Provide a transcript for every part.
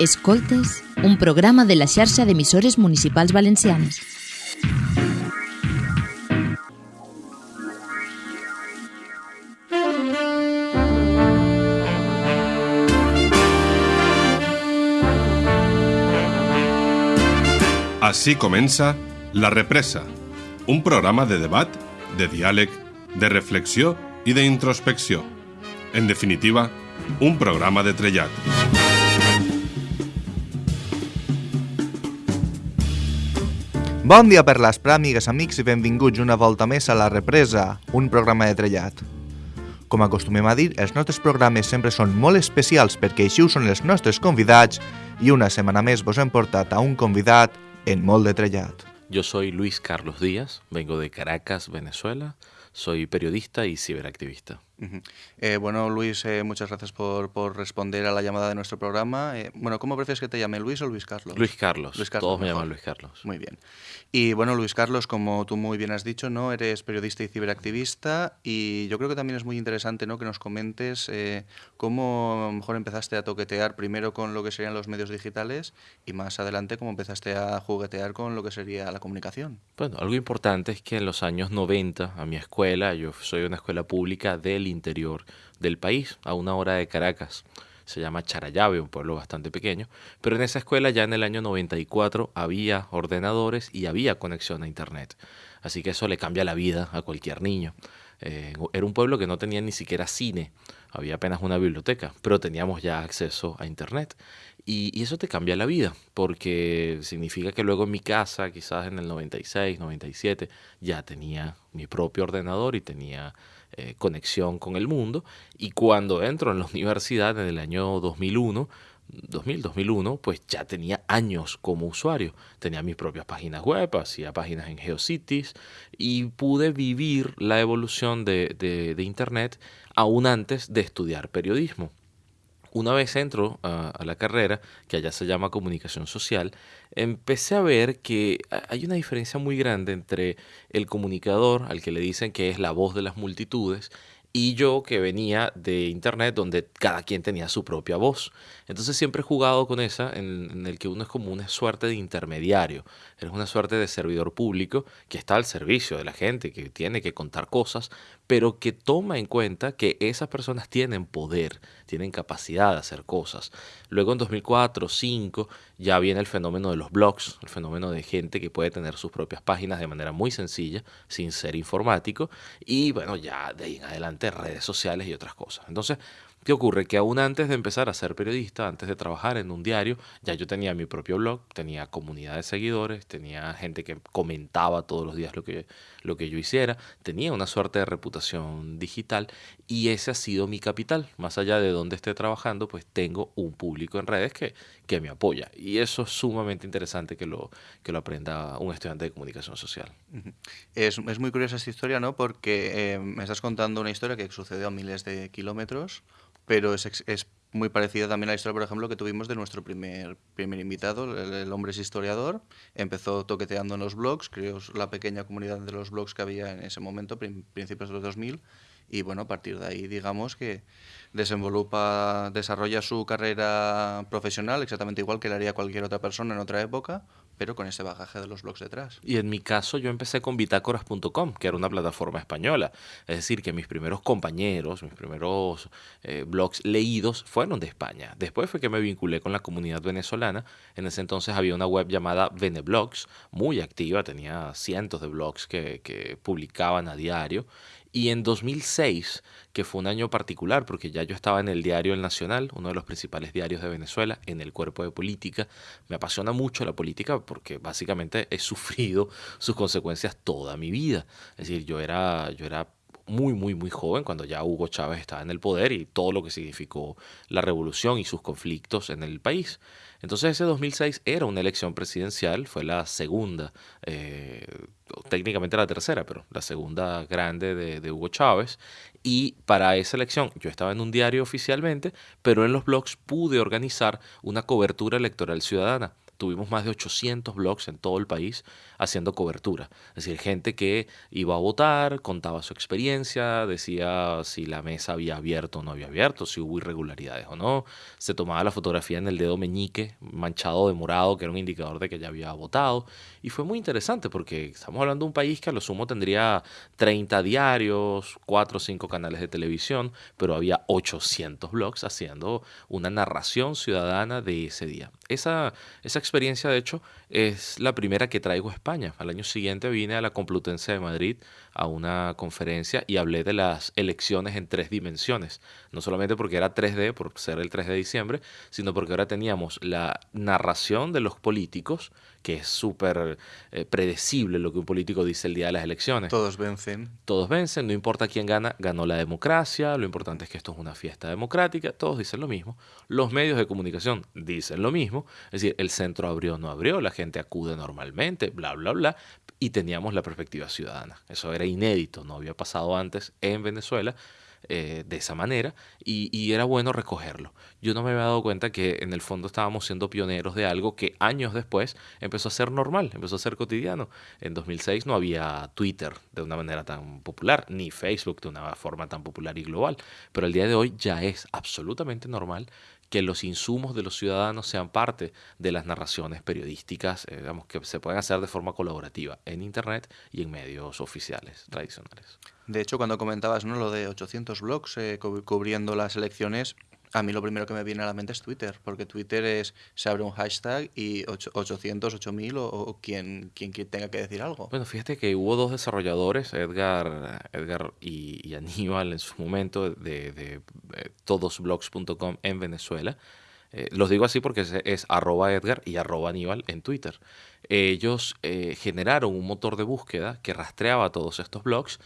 Escoltes, un programa de la xarxa d'emissores municipals valencianes. Així comença La Represa, un programa de debat, de diàleg, de reflexió i d'introspecció. En definitiva, un programa de trellat. Bon dia per l'Aspra, amigues, amics, i benvinguts una volta més a La Represa, un programa de trellat. Com acostumem a dir, els nostres programes sempre són molt especials perquè així ho són els nostres convidats i una setmana més vos hem portat a un convidat en molt de trellat. Yo soy Luis Carlos Díaz, vengo de Caracas, Venezuela. Soy periodista y ciberactivista. Eh, bueno, Luis, eh, muchas gracias por, por responder a la llamada de nuestro programa. Eh, bueno, ¿cómo prefieres que te llame, Luis o Luis Carlos? Luis Carlos. Luis Carlos, Todos me llaman Luis Carlos. Muy bien. Y bueno, Luis Carlos, como tú muy bien has dicho, ¿no? Eres periodista y ciberactivista y yo creo que también es muy interesante, ¿no? Que nos comentes cómo a lo mejor empezaste a toquetear primero con lo que serían los medios digitales y más adelante cómo empezaste a juguetear con lo que sería la comunicación. Bueno, algo importante es que en los años 90 a mi escuela, yo soy una escuela pública del interior del país, a una hora de Caracas. Se llama Charayave, un pueblo bastante pequeño. Pero en esa escuela ya en el año 94 había ordenadores y había conexión a Internet. Así que eso le cambia la vida a cualquier niño. Eh, era un pueblo que no tenía ni siquiera cine, había apenas una biblioteca, pero teníamos ya acceso a Internet. Y, y eso te cambia la vida, porque significa que luego en mi casa, quizás en el 96, 97, ya tenía mi propio ordenador y tenía eh, conexión con el mundo. Y cuando entro en la universidad en el año 2001, 2000, 2001, pues ya tenía años como usuario. Tenía mis propias páginas web, hacía páginas en GeoCities y pude vivir la evolución de, de- de Internet aún antes de estudiar periodismo. Una vez entro a, la carrera, que allá se llama comunicación social, empecé a ver que ha- hay una diferencia muy grande entre el comunicador, al que le dicen que es la voz de las multitudes, y yo que venía de internet donde cada quien tenía su propia voz. Entonces siempre he jugado con esa en, en el que uno es como una suerte de intermediario, eres una suerte de servidor público que está al servicio de la gente, que tiene que contar cosas, pero que toma en cuenta que esas personas tienen poder, tienen capacidad de hacer cosas. Luego en 2004, 2005 ya viene el fenómeno de los blogs, el fenómeno de gente que puede tener sus propias páginas de manera muy sencilla, sin ser informático, y bueno, ya de ahí en adelante redes sociales y otras cosas. Entonces, ¿Qué ocurre? Que aún antes de empezar a ser periodista, antes de trabajar en un diario, ya yo tenía mi propio blog, tenía comunidad de seguidores, tenía gente que comentaba todos los días lo que, lo que yo hiciera, tenía una suerte de reputación digital y ese ha sido mi capital. Más allá de donde esté trabajando, pues tengo un público en redes que, que me apoya. Y eso es sumamente interesante que lo, que lo aprenda un estudiante de comunicación social. Es, es muy curiosa esta historia, ¿no? Porque eh, me estás contando una historia que sucedió a miles de kilómetros, pero es, es muy parecida también a la historia, por ejemplo, que tuvimos de nuestro primer, primer invitado, el, hombre es historiador, empezó toqueteando en los blogs, creó la pequeña comunidad de los blogs que había en ese momento, prin- principios de los 2000, y bueno, a partir de ahí, digamos que desarrolla su carrera profesional exactamente igual que le haría cualquier otra persona en otra época, pero con ese bagaje de los blogs detrás. Y en mi caso yo empecé con bitácoras.com, que era una plataforma española. Es decir, que mis primeros compañeros, mis primeros eh, blogs leídos fueron de España. Después fue que me vinculé con la comunidad venezolana. En ese entonces había una web llamada Veneblogs, muy activa, tenía cientos de blogs que, que publicaban a diario. Y en 2006, que fue un año particular, porque ya yo estaba en el diario El Nacional, uno de los principales diarios de Venezuela, en el cuerpo de política. Me apasiona mucho la política porque básicamente he sufrido sus consecuencias toda mi vida. Es decir, yo era, yo era muy, muy, muy joven cuando ya Hugo Chávez estaba en el poder y todo lo que significó la revolución y sus conflictos en el país. Entonces ese 2006 era una elección presidencial, fue la segunda, eh, técnicamente la tercera, pero la segunda grande de, de Hugo Chávez. Y para esa elección yo estaba en un diario oficialmente, pero en los blogs pude organizar una cobertura electoral ciudadana tuvimos más de 800 blogs en todo el país haciendo cobertura. Es decir, gente que iba a votar, contaba su experiencia, decía si la mesa había abierto o no había abierto, si hubo irregularidades o no. Se tomaba la fotografía en el dedo meñique, manchado de morado, que era un indicador de que ya había votado. Y fue muy interesante porque estamos hablando de un país que a lo sumo tendría 30 diarios, 4 o 5 canales de televisión, pero había 800 blogs haciendo una narración ciudadana de ese día. Esa, esa experiencia, de hecho, es la primera que traigo a España. Al año siguiente vine a la Complutense de Madrid a una conferencia y hablé de las elecciones en tres dimensiones. No solamente porque era 3D, por ser el 3 de diciembre, sino porque ahora teníamos la narración de los políticos, que es súper eh, predecible lo que un político dice el día de las elecciones. Todos vencen. Todos vencen, no importa quién gana, ganó la democracia, lo importante es que esto es una fiesta democrática, todos dicen lo mismo. Los medios de comunicación dicen lo mismo, es decir, el centro abrió o no abrió, la gente acude normalmente, bla, bla, bla, y teníamos la perspectiva ciudadana. Eso era inédito, no había pasado antes en Venezuela. Eh, de esa manera y, era bueno recogerlo. Yo no me había dado cuenta que en el fondo estábamos siendo pioneros de algo que años después empezó a ser normal, empezó a ser cotidiano. En 2006 no había Twitter de una manera tan popular, ni Facebook de una forma tan popular y global, pero el día de hoy ya es absolutamente normal que los insumos de los ciudadanos sean parte de las narraciones periodísticas, eh, digamos, que se pueden hacer de forma colaborativa en Internet y en medios oficiales tradicionales. De hecho, cuando comentabas ¿no? lo de 800 blogs eh, cubriendo las elecciones, a mí lo primero que me viene a la mente es Twitter, porque Twitter es, se abre un hashtag y 800, 8000 o, quien, quien, tenga que decir algo. Bueno, fíjate que hubo dos desarrolladores, Edgar, Edgar y, Aníbal en su momento, de, de, todosblogs.com en Venezuela. Eh, los digo así porque es, arroba Edgar y arroba Aníbal en Twitter. ellos eh, generaron un motor de búsqueda que rastreaba todos estos blogs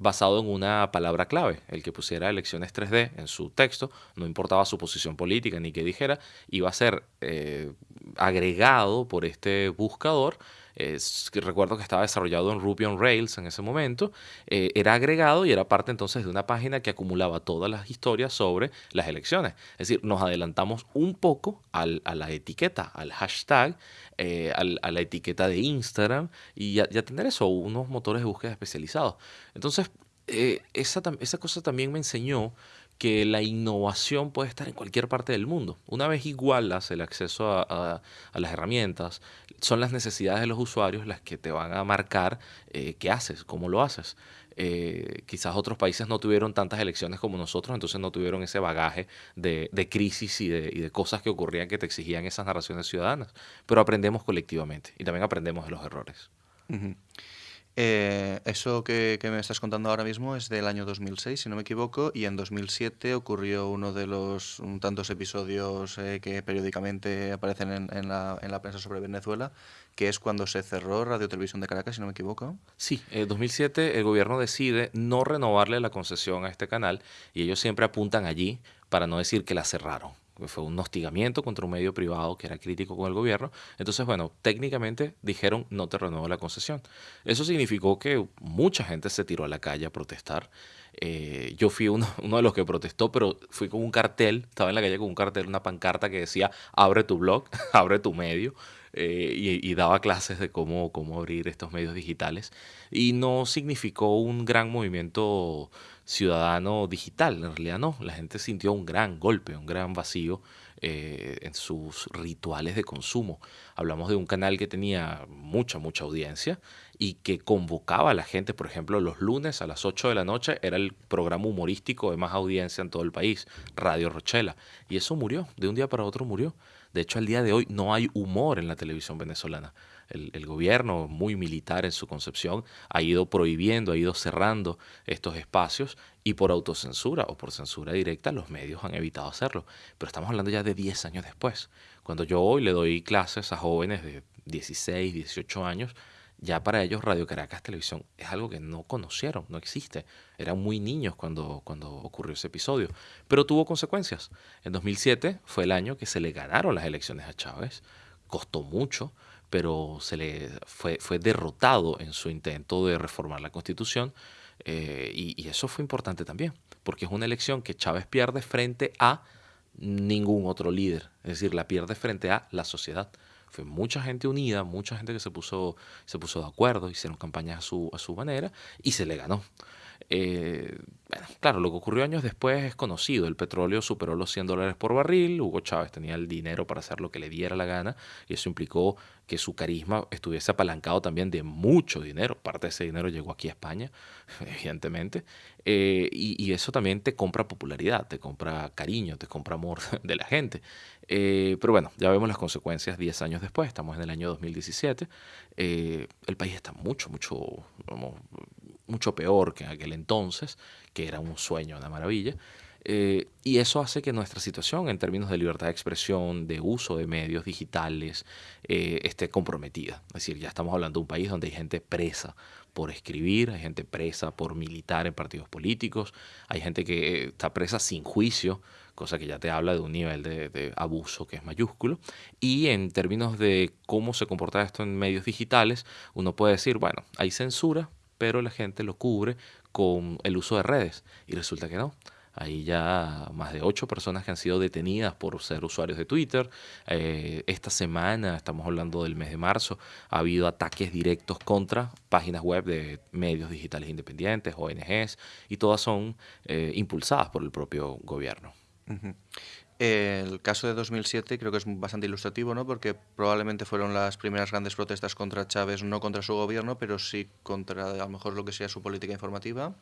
basado en una palabra clave. El que pusiera elecciones 3D en su texto, no importaba su posición política ni qué dijera, iba a ser eh, agregado por este buscador recuerdo que estaba desarrollado en Ruby on Rails en ese momento, eh, era agregado y era parte entonces de una página que acumulaba todas las historias sobre las elecciones. Es decir, nos adelantamos un poco a la etiqueta, al hashtag, eh, a la etiqueta de Instagram y ya, tener eso, unos motores de búsqueda especializados. Entonces, eh, esa, esa cosa también me enseñó que la innovación puede estar en cualquier parte del mundo. Una vez igualas el acceso a, las herramientas, son las necesidades de los usuarios las que te van a marcar eh, qué haces, cómo lo haces. Eh, quizás otros países no tuvieron tantas elecciones como nosotros, entonces no tuvieron ese bagaje de, crisis y de, cosas que ocurrían que te exigían esas narraciones ciudadanas. Pero aprendemos colectivamente y también aprendemos de los errores. Eh, eso que, me estás contando ahora mismo es del año 2006, si no me equivoco, y en 2007 ocurrió uno de los tantos episodios eh, que periódicamente aparecen en, la, en, la, prensa sobre Venezuela, que es cuando se cerró Radio Televisión de Caracas, si no me equivoco. Sí, en 2007 el gobierno decide no renovarle la concesión a este canal y ellos siempre apuntan allí para no decir que la cerraron fue un hostigamiento contra un medio privado que era crítico con el gobierno. Entonces, bueno, técnicamente dijeron no te renuevo la concesión. Eso significó que mucha gente se tiró a la calle a protestar. Eh, yo fui uno, de los que protestó, pero fui con un cartel, estaba en la calle con un cartel, una pancarta que decía abre tu blog, abre tu medio. Eh, y, daba clases de cómo, cómo abrir estos medios digitales. Y no significó un gran movimiento ciudadano digital, en realidad no, la gente sintió un gran golpe, un gran vacío eh, en sus rituales de consumo. Hablamos de un canal que tenía mucha, mucha audiencia y que convocaba a la gente, por ejemplo, los lunes a las 8 de la noche era el programa humorístico de más audiencia en todo el país, Radio Rochela. Y eso murió, de un día para otro murió. De hecho, al día de hoy no hay humor en la televisión venezolana el, gobierno, muy militar en su concepción, ha ido prohibiendo, ha ido cerrando estos espacios y por autocensura o por censura directa los medios han evitado hacerlo. Pero estamos hablando ya de 10 años después. Cuando yo hoy le doy clases a jóvenes de 16, 18 años, ya para ellos Radio Caracas Televisión es algo que no conocieron, no existe. Eran muy niños cuando, cuando ocurrió ese episodio, pero tuvo consecuencias. En 2007 fue el año que se le ganaron las elecciones a Chávez, costó mucho, pero se le fue, fue derrotado en su intento de reformar la constitución eh, y, eso fue importante también, porque es una elección que Chávez pierde frente a ningún otro líder, es decir, la pierde frente a la sociedad. Fue mucha gente unida, mucha gente que se puso, se puso de acuerdo, hicieron campañas a su, a su manera y se le ganó. Eh, claro, lo que ocurrió años después es conocido. El petróleo superó los 100 dólares por barril. Hugo Chávez tenía el dinero para hacer lo que le diera la gana y eso implicó que su carisma estuviese apalancado también de mucho dinero. Parte de ese dinero llegó aquí a España, evidentemente. Eh, y, eso también te compra popularidad, te compra cariño, te compra amor de la gente. Eh, pero bueno, ya vemos las consecuencias 10 años después. Estamos en el año 2017. el país está mucho, mucho, mucho peor que en aquel entonces, que era un sueño, una maravilla. Eh, y eso hace que nuestra situación en términos de libertad de expresión, de uso de medios digitales, eh, esté comprometida. Es decir, ya estamos hablando de un país donde hay gente presa por escribir, hay gente presa por militar en partidos políticos, hay gente que está presa sin juicio, cosa que ya te habla de un nivel de abuso que es mayúsculo. Y en términos de cómo se comporta esto en medios digitales, uno puede decir, bueno, hay censura, pero la gente lo cubre con el uso de redes y resulta que no. Hay ya más de ocho personas que han sido detenidas por ser usuarios de Twitter. Eh, esta semana, estamos hablando del mes de marzo, ha habido ataques directos contra páginas web de medios digitales independientes, ONGs, y todas son eh, impulsadas por el propio gobierno. El caso de 2007 creo que es bastante ilustrativo, ¿no? Porque probablemente fueron las primeras grandes protestas contra Chávez, no contra su gobierno, pero sí contra a lo mejor lo que sea su política informativa.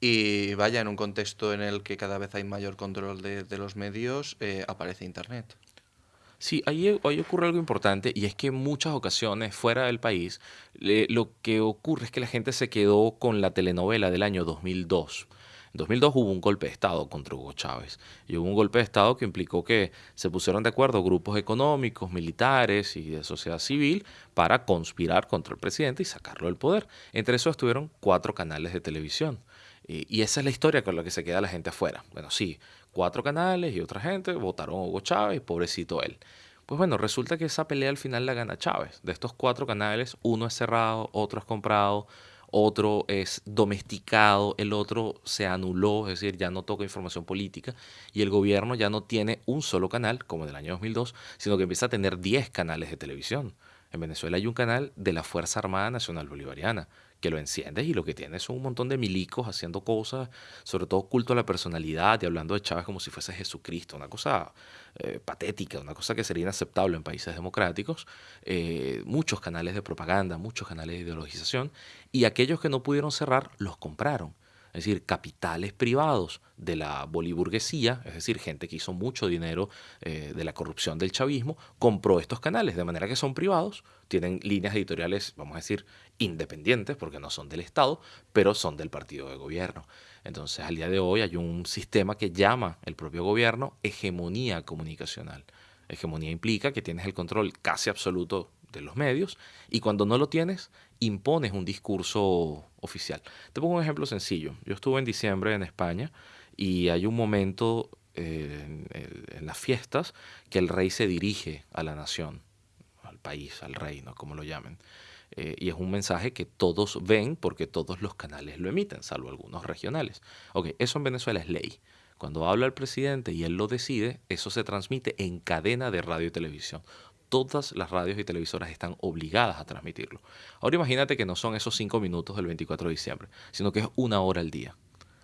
Y vaya, en un contexto en el que cada vez hay mayor control de, los medios, eh, aparece Internet. Sí, ahí, ocurre algo importante y es que en muchas ocasiones fuera del país lo que ocurre es que la gente se quedó con la telenovela del año 2002 en 2002 hubo un golpe de Estado contra Hugo Chávez y hubo un golpe de Estado que implicó que se pusieron de acuerdo grupos económicos, militares y de sociedad civil para conspirar contra el presidente y sacarlo del poder. Entre esos estuvieron cuatro canales de televisión. Y, esa es la historia con la que se queda la gente afuera. Bueno, sí, cuatro canales y otra gente votaron a Hugo Chávez, pobrecito él. Pues bueno, resulta que esa pelea al final la gana Chávez. De estos cuatro canales, uno es cerrado, otro es comprado, otro es domesticado, el otro se anuló, es decir, ya no toca información política y el gobierno ya no tiene un solo canal, como en el año 2002, sino que empieza a tener 10 canales de televisión. En Venezuela hay un canal de la Fuerza Armada Nacional Bolivariana, que lo enciendes y lo que tienes son un montón de milicos haciendo cosas, sobre todo culto a la personalidad y hablando de Chávez como si fuese Jesucristo, una cosa eh, patética, una cosa que sería inaceptable en países democráticos, eh, muchos canales de propaganda, muchos canales de ideologización, y aquellos que no pudieron cerrar los compraron. Es decir, capitales privados de la boliburguesía, es decir, gente que hizo mucho dinero eh, de la corrupción del chavismo, compró estos canales, de manera que son privados, tienen líneas editoriales, vamos a decir, independientes, porque no son del Estado, pero son del partido de gobierno. Entonces, al día de hoy hay un sistema que llama el propio gobierno hegemonía comunicacional. Hegemonía implica que tienes el control casi absoluto de los medios y cuando no lo tienes, impones un discurso oficial. Te pongo un ejemplo sencillo. Yo estuve en diciembre en España y hay un momento eh, en, las fiestas que el rey se dirige a la nación, al país, al reino, como lo llamen. Eh, y es un mensaje que todos ven porque todos los canales lo emiten, salvo algunos regionales. Ok, eso en Venezuela es ley. Cuando habla el presidente y él lo decide, eso se transmite en cadena de radio y televisión todas las radios y televisoras están obligadas a transmitirlo. Ahora imagínate que no son esos cinco minutos del 24 de diciembre, sino que es una hora al día,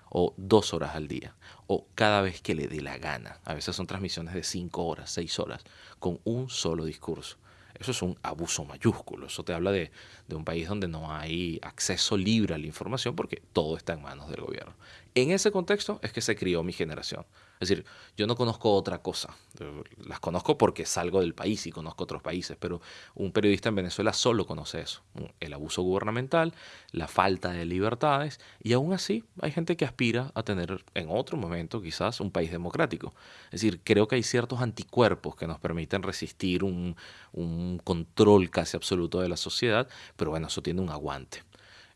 o dos horas al día, o cada vez que le dé la gana. A veces son transmisiones de cinco horas, seis horas, con un solo discurso. Eso es un abuso mayúsculo. Eso te habla de, de, un país donde no hay acceso libre a la información porque todo está en manos del gobierno. En ese contexto es que se crió mi generación. Es decir, yo no conozco otra cosa. Las conozco porque salgo del país y conozco otros países, pero un periodista en Venezuela solo conoce eso. El abuso gubernamental, la falta de libertades, y aún así hay gente que aspira a tener en otro momento quizás un país democrático. Es decir, creo que hay ciertos anticuerpos que nos permiten resistir un, un control casi absoluto de la sociedad, pero bueno, eso tiene un aguante.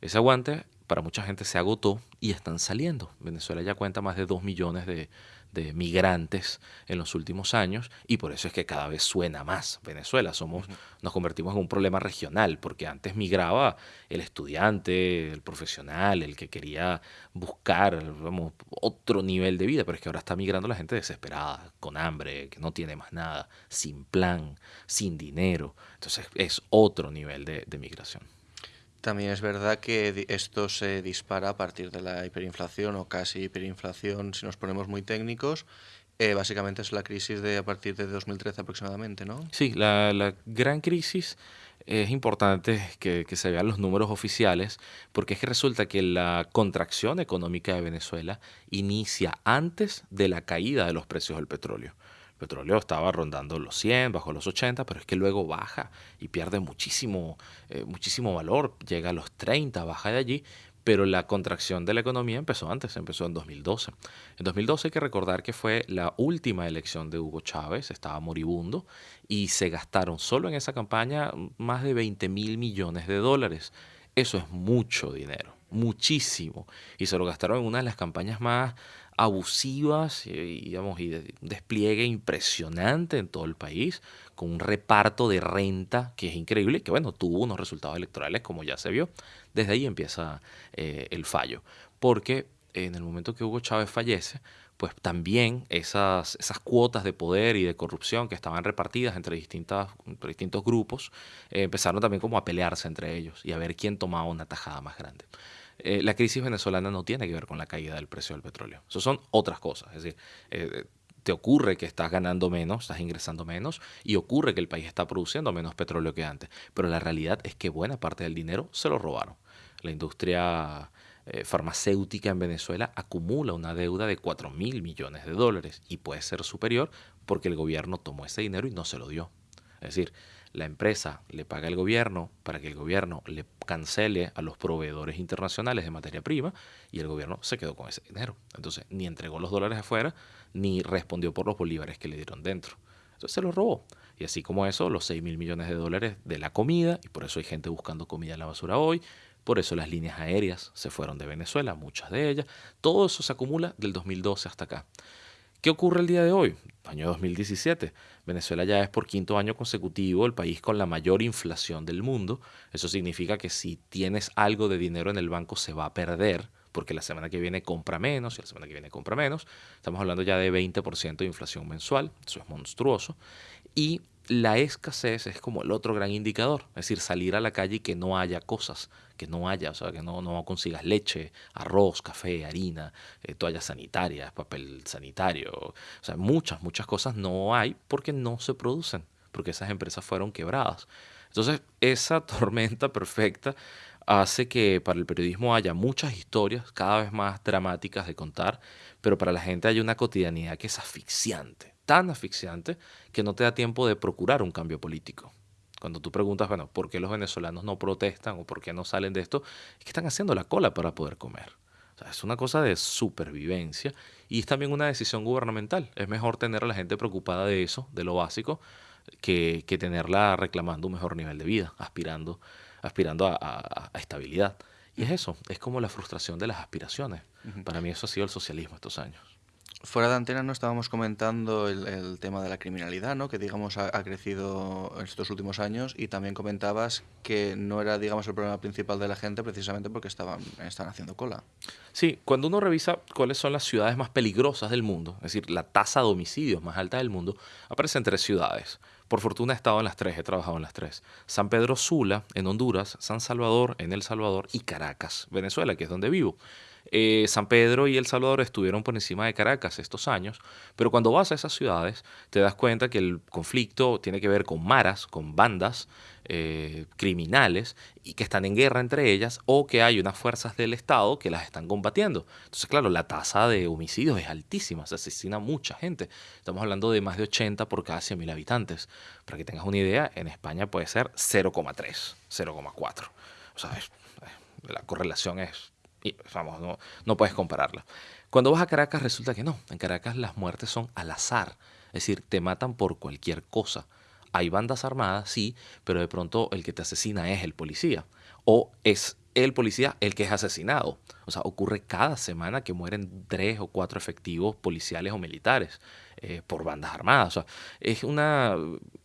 Ese aguante para mucha gente se agotó y están saliendo. Venezuela ya cuenta más de 2 millones de, de migrantes en los últimos años y por eso es que cada vez suena más Venezuela. Somos, nos convertimos en un problema regional porque antes migraba el estudiante, el profesional, el que quería buscar otro nivel de vida, pero es que ahora está migrando la gente desesperada, con hambre, que no tiene más nada, sin plan, sin dinero. Entonces es otro nivel de, de migración. También es verdad que esto se dispara a partir de la hiperinflación o casi hiperinflación, si nos ponemos muy técnicos. Eh, básicamente es la crisis de a partir de 2013 aproximadamente, ¿no? Sí, la, gran crisis es importante que, que, se vean los números oficiales, porque es que resulta que la contracción económica de Venezuela inicia antes de la caída de los precios del petróleo petróleo estaba rondando los 100, bajo los 80, pero es que luego baja y pierde muchísimo, eh, muchísimo valor, llega a los 30, baja de allí, pero la contracción de la economía empezó antes, empezó en 2012. En 2012 hay que recordar que fue la última elección de Hugo Chávez, estaba moribundo, y se gastaron solo en esa campaña más de 20 mil millones de dólares. Eso es mucho dinero, muchísimo. Y se lo gastaron en una de las campañas más abusivas y, digamos, de despliegue impresionante en todo el país, con un reparto de renta que es increíble, que bueno, tuvo unos resultados electorales como ya se vio. Desde ahí empieza eh, el fallo, porque en el momento que Hugo Chávez fallece, pues también esas, esas cuotas de poder y de corrupción que estaban repartidas entre, distintas, distintos grupos, eh, empezaron también como a pelearse entre ellos y a ver quién tomaba una tajada más grande. Eh, la crisis venezolana no tiene que ver con la caída del precio del petróleo. Eso son otras cosas. Es decir, eh, te ocurre que estás ganando menos, estás ingresando menos y ocurre que el país está produciendo menos petróleo que antes. Pero la realidad es que buena parte del dinero se lo robaron. La industria eh, farmacéutica en Venezuela acumula una deuda de 4 mil millones de dólares y puede ser superior porque el gobierno tomó ese dinero y no se lo dio. Es decir, la empresa le paga al gobierno para que el gobierno le cancele a los proveedores internacionales de materia prima y el gobierno se quedó con ese dinero. Entonces, ni entregó los dólares afuera, ni respondió por los bolívares que le dieron dentro. Entonces se los robó. Y así como eso, los 6 mil millones de dólares de la comida, y por eso hay gente buscando comida en la basura hoy, por eso las líneas aéreas se fueron de Venezuela, muchas de ellas, todo eso se acumula del 2012 hasta acá. ¿Qué ocurre el día de hoy? Año 2017. Venezuela ya es por quinto año consecutivo el país con la mayor inflación del mundo. Eso significa que si tienes algo de dinero en el banco se va a perder porque la semana que viene compra menos y la semana que viene compra menos. Estamos hablando ya de 20% de inflación mensual. Eso es monstruoso. Y la escasez es como el otro gran indicador, es decir, salir a la calle y que no haya cosas, que no haya, o sea, que no, no consigas leche, arroz, café, harina, eh, toallas sanitarias, papel sanitario, o sea, muchas, muchas cosas no hay porque no se producen, porque esas empresas fueron quebradas. Entonces, esa tormenta perfecta hace que para el periodismo haya muchas historias cada vez más dramáticas de contar, pero para la gente hay una cotidianidad que es asfixiante tan asfixiante que no te da tiempo de procurar un cambio político. Cuando tú preguntas, bueno, ¿por qué los venezolanos no protestan o por qué no salen de esto? Es que están haciendo la cola para poder comer. es una cosa de supervivencia y es también una decisión gubernamental. Es mejor tener a la gente preocupada de eso, de lo básico, que, que tenerla reclamando un mejor nivel de vida, aspirando, aspirando a, estabilidad. Y es eso, es como la frustración de las aspiraciones. Para mí eso ha sido el socialismo estos años. Fuera de antena no estábamos comentando el, tema de la criminalidad, ¿no? que digamos ha, crecido en estos últimos años y también comentabas que no era digamos el problema principal de la gente precisamente porque estaban, estaban haciendo cola. Sí, cuando uno revisa cuáles son las ciudades más peligrosas del mundo, es decir, la tasa de homicidios más alta del mundo, aparecen tres ciudades. Por fortuna he estado en las tres, he trabajado en las tres. San Pedro Sula, en Honduras, San Salvador, en El Salvador, y Caracas, Venezuela, que es donde vivo. Eh, San Pedro y El Salvador estuvieron por encima de Caracas estos años, pero cuando vas a esas ciudades te das cuenta que el conflicto tiene que ver con maras, con bandas eh, criminales y que están en guerra entre ellas o que hay unas fuerzas del Estado que las están combatiendo. Entonces, claro, la tasa de homicidios es altísima, se asesina mucha gente. Estamos hablando de más de 80 por cada 100.000 habitantes. Para que tengas una idea, en España puede ser 0,3, 0,4. O sea, la correlación es y, vamos, no, no puedes compararla. Cuando vas a Caracas resulta que no. En Caracas las muertes son al azar. Es decir, te matan por cualquier cosa. Hay bandas armadas, sí, pero de pronto el que te asesina es el policía. O es el policía el que es asesinado. O sea, ocurre cada semana que mueren tres o cuatro efectivos policiales o militares eh, por bandas armadas. Es una,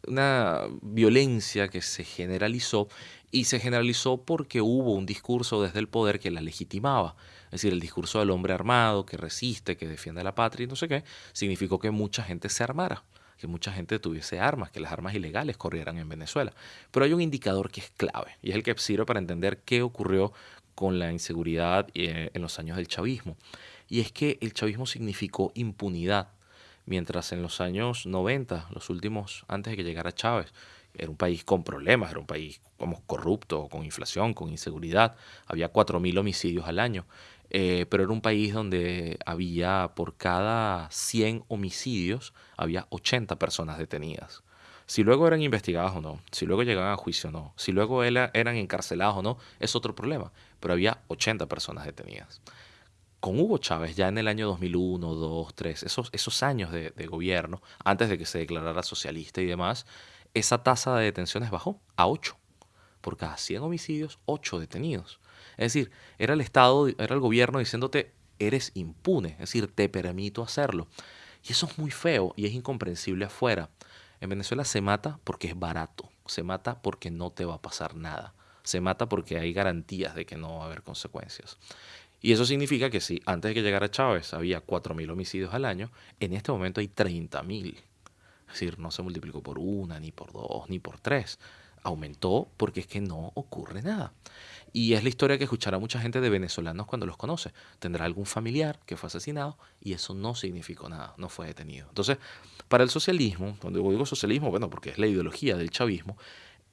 una violencia que se generalizó y se generalizó porque hubo un discurso desde el poder que la legitimaba. Es decir, el discurso del hombre armado que resiste, que defiende a la patria y no sé qué, significó que mucha gente se armara que mucha gente tuviese armas, que las armas ilegales corrieran en Venezuela. Pero hay un indicador que es clave y es el que sirve para entender qué ocurrió con la inseguridad eh, en los años del chavismo. Y es que el chavismo significó impunidad, mientras en los años 90, los últimos antes de que llegara Chávez, era un país con problemas, era un país como corrupto, con inflación, con inseguridad, había 4.000 homicidios al año. Eh, pero era un país donde había por cada 100 homicidios, había 80 personas detenidas. Si luego eran investigadas o no, si luego llegaban a juicio o no, si luego eran encarcelados o no, es otro problema. Pero había 80 personas detenidas. Con Hugo Chávez, ya en el año 2001, 2, 3, esos, esos años de, de gobierno, antes de que se declarara socialista y demás, esa tasa de detenciones bajó a 8. Por cada 100 homicidios, 8 detenidos. Es decir, era el Estado, era el gobierno diciéndote, eres impune, es decir, te permito hacerlo. Y eso es muy feo y es incomprensible afuera. En Venezuela se mata porque es barato, se mata porque no te va a pasar nada, se mata porque hay garantías de que no va a haber consecuencias. Y eso significa que si antes de que llegara Chávez había 4.000 homicidios al año, en este momento hay 30.000. Es decir, no se multiplicó por una, ni por dos, ni por tres. Aumentó porque es que no ocurre nada. Y es la historia que escuchará mucha gente de venezolanos cuando los conoce. Tendrá algún familiar que fue asesinado y eso no significó nada, no fue detenido. Entonces, para el socialismo, cuando digo socialismo, bueno, porque es la ideología del chavismo,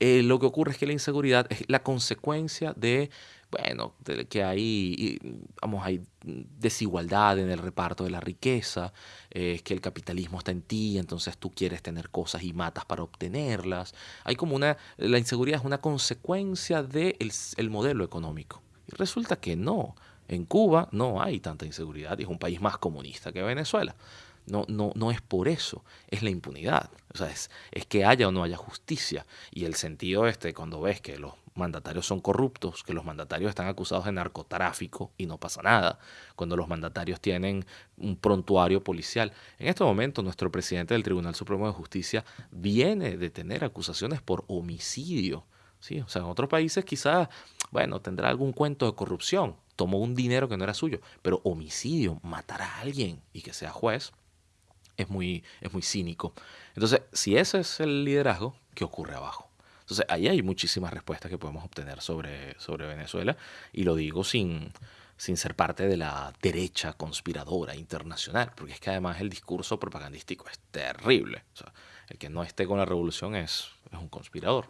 eh, lo que ocurre es que la inseguridad es la consecuencia de bueno, que hay, vamos, hay desigualdad en el reparto de la riqueza, eh, que el capitalismo está en ti, entonces tú quieres tener cosas y matas para obtenerlas. Hay como una, la inseguridad es una consecuencia del el modelo económico. Y resulta que no. En Cuba no hay tanta inseguridad es un país más comunista que Venezuela. No, no, no es por eso, es la impunidad. O sea, es, es que haya o no haya justicia. Y el sentido este, cuando ves que los mandatarios son corruptos, que los mandatarios están acusados de narcotráfico y no pasa nada, cuando los mandatarios tienen un prontuario policial. En este momento nuestro presidente del Tribunal Supremo de Justicia viene de tener acusaciones por homicidio. ¿sí? O sea, en otros países quizás, bueno, tendrá algún cuento de corrupción, tomó un dinero que no era suyo, pero homicidio, matar a alguien y que sea juez, es muy, es muy cínico. Entonces, si ese es el liderazgo, ¿qué ocurre abajo? Entonces, ahí hay muchísimas respuestas que podemos obtener sobre, sobre Venezuela y lo digo sin, sin ser parte de la derecha conspiradora internacional, porque es que además el discurso propagandístico es terrible. el que no esté con la revolución es, es un conspirador.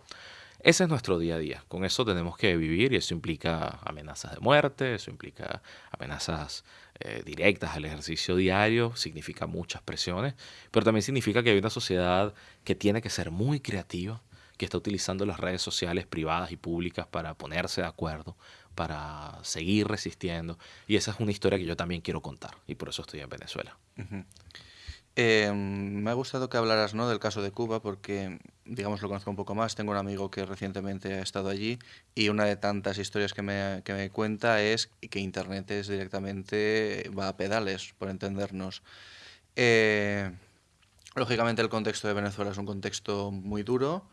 Ese es nuestro día a día. Con eso tenemos que vivir y eso implica amenazas de muerte, eso implica amenazas eh, directas al ejercicio diario, significa muchas presiones, pero también significa que hay una sociedad que tiene que ser muy creativa, que está utilizando las redes sociales privadas y públicas para ponerse de acuerdo, para seguir resistiendo. Y esa es una historia que yo también quiero contar y por eso estoy en Venezuela. Eh, me ha gustado que hablaras ¿no? del caso de Cuba porque, digamos, lo conozco un poco más. Tengo un amigo que recientemente ha estado allí y una de tantas historias que me, que me cuenta es que Internet es directamente va a pedales, por entendernos. Eh, lógicamente el contexto de Venezuela es un contexto muy duro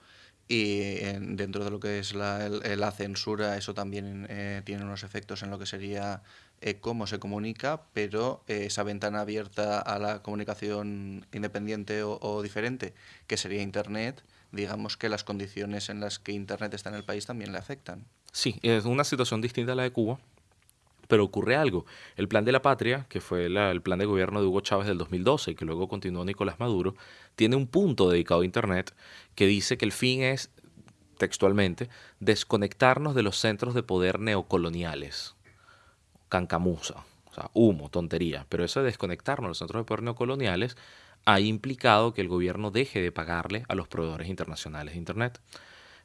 y dentro de lo que es la, la censura, eso también eh, tiene unos efectos en lo que sería eh, cómo se comunica, pero eh, esa ventana abierta a la comunicación independiente o, diferente, que sería Internet, digamos que las condiciones en las que Internet está en el país también le afectan. Sí, es una situación distinta a la de Cuba, pero ocurre algo. El plan de la patria, que fue el plan de gobierno de Hugo Chávez del 2012 y que luego continuó Nicolás Maduro, tiene un punto dedicado a Internet que dice que el fin es, textualmente, desconectarnos de los centros de poder neocoloniales. Cancamusa, o sea, humo, tontería. Pero eso de desconectarnos de los centros de poder neocoloniales ha implicado que el gobierno deje de pagarle a los proveedores internacionales de Internet.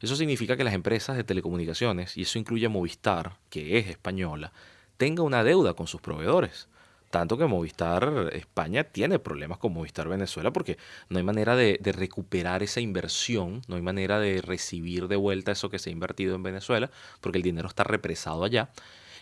Eso significa que las empresas de telecomunicaciones, y eso incluye Movistar, que es española, tenga una deuda con sus proveedores Tanto que Movistar España tiene problemas con Movistar Venezuela porque no hay manera de, recuperar esa inversión, no hay manera de recibir de vuelta eso que se ha invertido en Venezuela porque el dinero está represado allá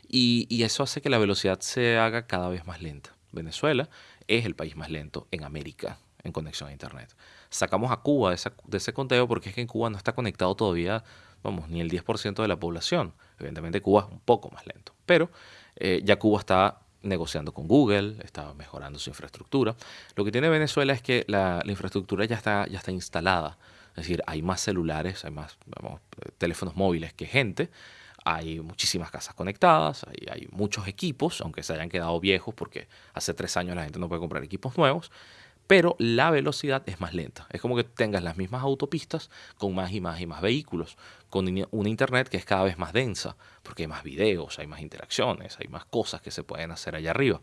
y, eso hace que la velocidad se haga cada vez más lenta. Venezuela es el país más lento en América en conexión a Internet. Sacamos a Cuba de, de ese conteo porque es que en Cuba no está conectado todavía, vamos, ni el 10% de la población. Evidentemente Cuba es un poco más lento, pero eh, ya Cuba está negociando con Google, está mejorando su infraestructura. Lo que tiene Venezuela es que la, infraestructura ya está, ya está instalada. Es decir, hay más celulares, hay más teléfonos móviles que gente, hay muchísimas casas conectadas, hay, hay, muchos equipos, aunque se hayan quedado viejos porque hace tres años la gente no puede comprar equipos nuevos, pero la velocidad es más lenta. Es como que tengas las mismas autopistas con más y más y más vehículos, con una internet que es cada vez más densa, porque hay más videos, hay más interacciones, hay más cosas que se pueden hacer allá arriba.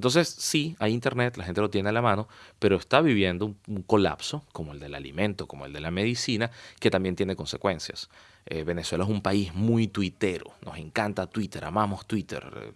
Entonces, sí, hay internet, la gente lo tiene a la mano, pero está viviendo un, colapso, como el del alimento, como el de la medicina, que también tiene consecuencias. Eh, Venezuela es un país muy tuitero, nos encanta Twitter, amamos Twitter,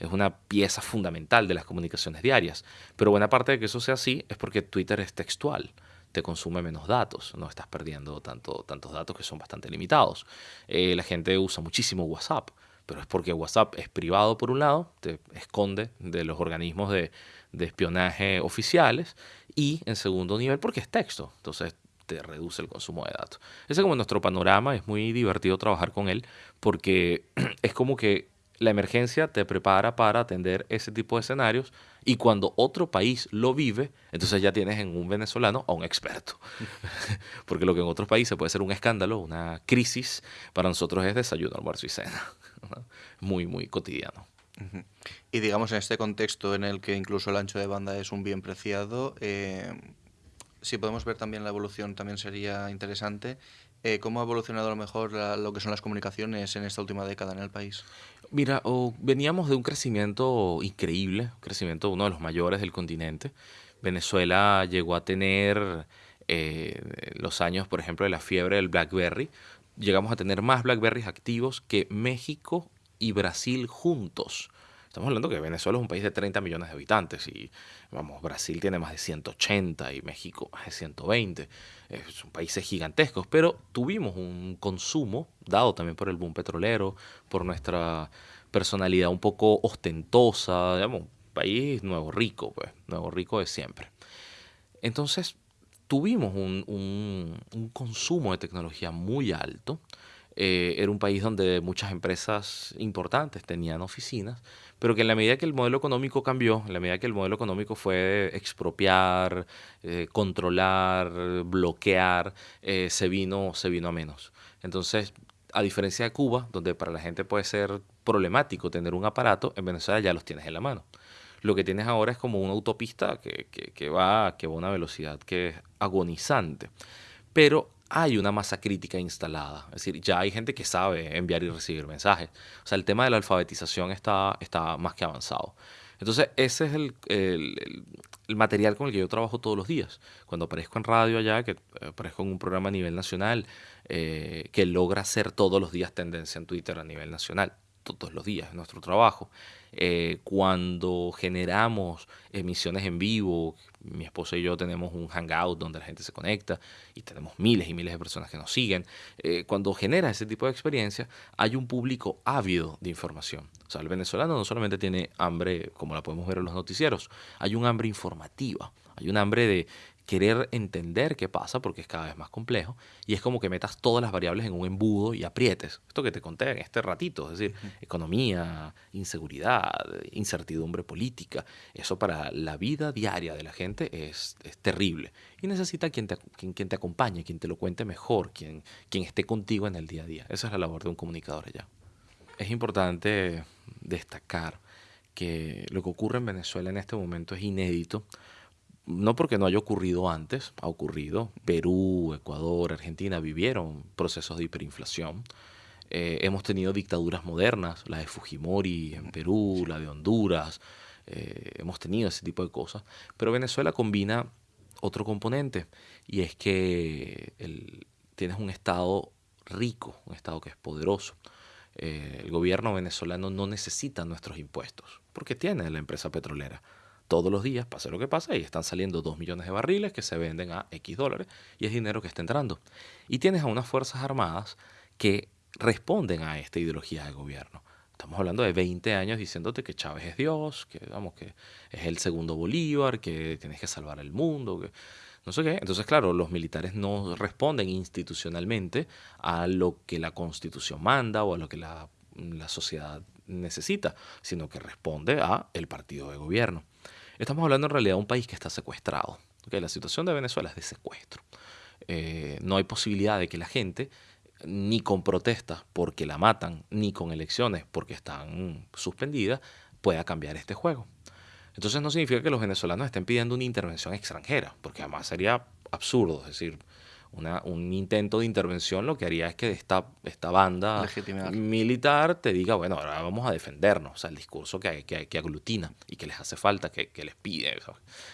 es una pieza fundamental de las comunicaciones diarias, pero buena parte de que eso sea así es porque Twitter es textual te consume menos datos, no estás perdiendo tanto, tantos datos que son bastante limitados. Eh, la gente usa muchísimo WhatsApp, pero es porque WhatsApp es privado por un lado, te esconde de los organismos de, de espionaje oficiales, y en segundo nivel porque es texto. Entonces te reduce el consumo de datos. Ese es como nuestro panorama, es muy divertido trabajar con él porque es como que la emergencia te prepara para atender ese tipo de escenarios y cuando otro país lo vive, entonces ya tienes en un venezolano a un experto. Porque lo que en otros países puede ser un escándalo, una crisis, para nosotros es desayuno, almuerzo y cena. Muy, muy cotidiano. Y digamos en este contexto en el que incluso el ancho de banda es un bien preciado, eh, si podemos ver también la evolución, también sería interesante. Eh, ¿Cómo ha evolucionado a lo mejor lo que son las comunicaciones en esta última década en el país? Mira, veníamos de un crecimiento increíble, un crecimiento uno de los mayores del continente. Venezuela llegó a tener eh, los años, por ejemplo, de la fiebre del BlackBerry. Llegamos a tener más BlackBerrys activos que México y Brasil juntos. Estamos hablando que Venezuela es un país de 30 millones de habitantes y vamos, Brasil tiene más de 180 y México más de 120. Son países gigantescos, pero tuvimos un consumo, dado también por el boom petrolero, por nuestra personalidad un poco ostentosa, digamos, un país nuevo rico, pues, nuevo rico de siempre. Entonces, tuvimos un, un consumo de tecnología muy alto eh, era un país donde muchas empresas importantes tenían oficinas, pero que en la medida que el modelo económico cambió, en la medida que el modelo económico fue expropiar, eh, controlar, bloquear, eh, se, vino, se vino a menos. Entonces, a diferencia de Cuba, donde para la gente puede ser problemático tener un aparato, en Venezuela ya los tienes en la mano. Lo que tienes ahora es como una autopista que, que, que va, que va a una velocidad que es agonizante. Pero hay una masa crítica instalada. Es decir, ya hay gente que sabe enviar y recibir mensajes. O sea, el tema de la alfabetización está, está más que avanzado. Entonces, ese es el, el, material con el que yo trabajo todos los días. Cuando aparezco en radio allá, que eh, aparezco en un programa a nivel nacional, eh, que logra hacer todos los días tendencia en Twitter a nivel nacional todos los días en nuestro trabajo. Eh, cuando generamos emisiones en vivo, mi esposa y yo tenemos un hangout donde la gente se conecta y tenemos miles y miles de personas que nos siguen. Eh, cuando genera ese tipo de experiencia, hay un público ávido de información. O sea, el venezolano no solamente tiene hambre, como la podemos ver en los noticieros, hay un hambre informativa. Hay un hambre de querer entender qué pasa porque es cada vez más complejo y es como que metas todas las variables en un embudo y aprietes. Esto que te conté en este ratito, es decir, economía, inseguridad, incertidumbre política, eso para la vida diaria de la gente es, terrible y necesita quien te, quien, te acompañe, quien te lo cuente mejor, quien, quien esté contigo en el día a día. Esa es la labor de un comunicador allá. Es importante destacar que lo que ocurre en Venezuela en este momento es inédito no porque no haya ocurrido antes, ha ocurrido. Perú, Ecuador, Argentina vivieron procesos de hiperinflación. Eh, hemos tenido dictaduras modernas, la de Fujimori en Perú, la de Honduras, eh, hemos tenido ese tipo de cosas. Pero Venezuela combina otro componente y es que tienes un Estado rico, un Estado que es poderoso. eh, el gobierno venezolano no necesita nuestros impuestos, porque tiene la empresa petrolera. Todos los días, pase lo que pase, y están saliendo dos millones de barriles que se venden a X dólares y es dinero que está entrando. Y tienes a unas Fuerzas Armadas que responden a esta ideología de gobierno. Estamos hablando de 20 años diciéndote que Chávez es Dios, que, vamos, que es el segundo Bolívar, que tienes que salvar el mundo, que no sé qué. Entonces, claro, los militares no responden institucionalmente a lo que la constitución manda o a lo que la, sociedad necesita, sino que responde a el partido de gobierno. Estamos hablando en realidad de un país que está secuestrado. La situación de Venezuela es de secuestro. Eh, no hay posibilidad de que la gente ni con protestas porque la matan, ni con elecciones porque están suspendidas, pueda cambiar este juego. Entonces no significa que los venezolanos estén pidiendo una intervención extranjera, porque además sería absurdo, es decir, un intento de intervención lo que haría es que esta, esta banda militar te diga, bueno, ahora vamos a defendernos, o sea, el discurso que, que, que aglutina y que les hace falta, que, que les pide,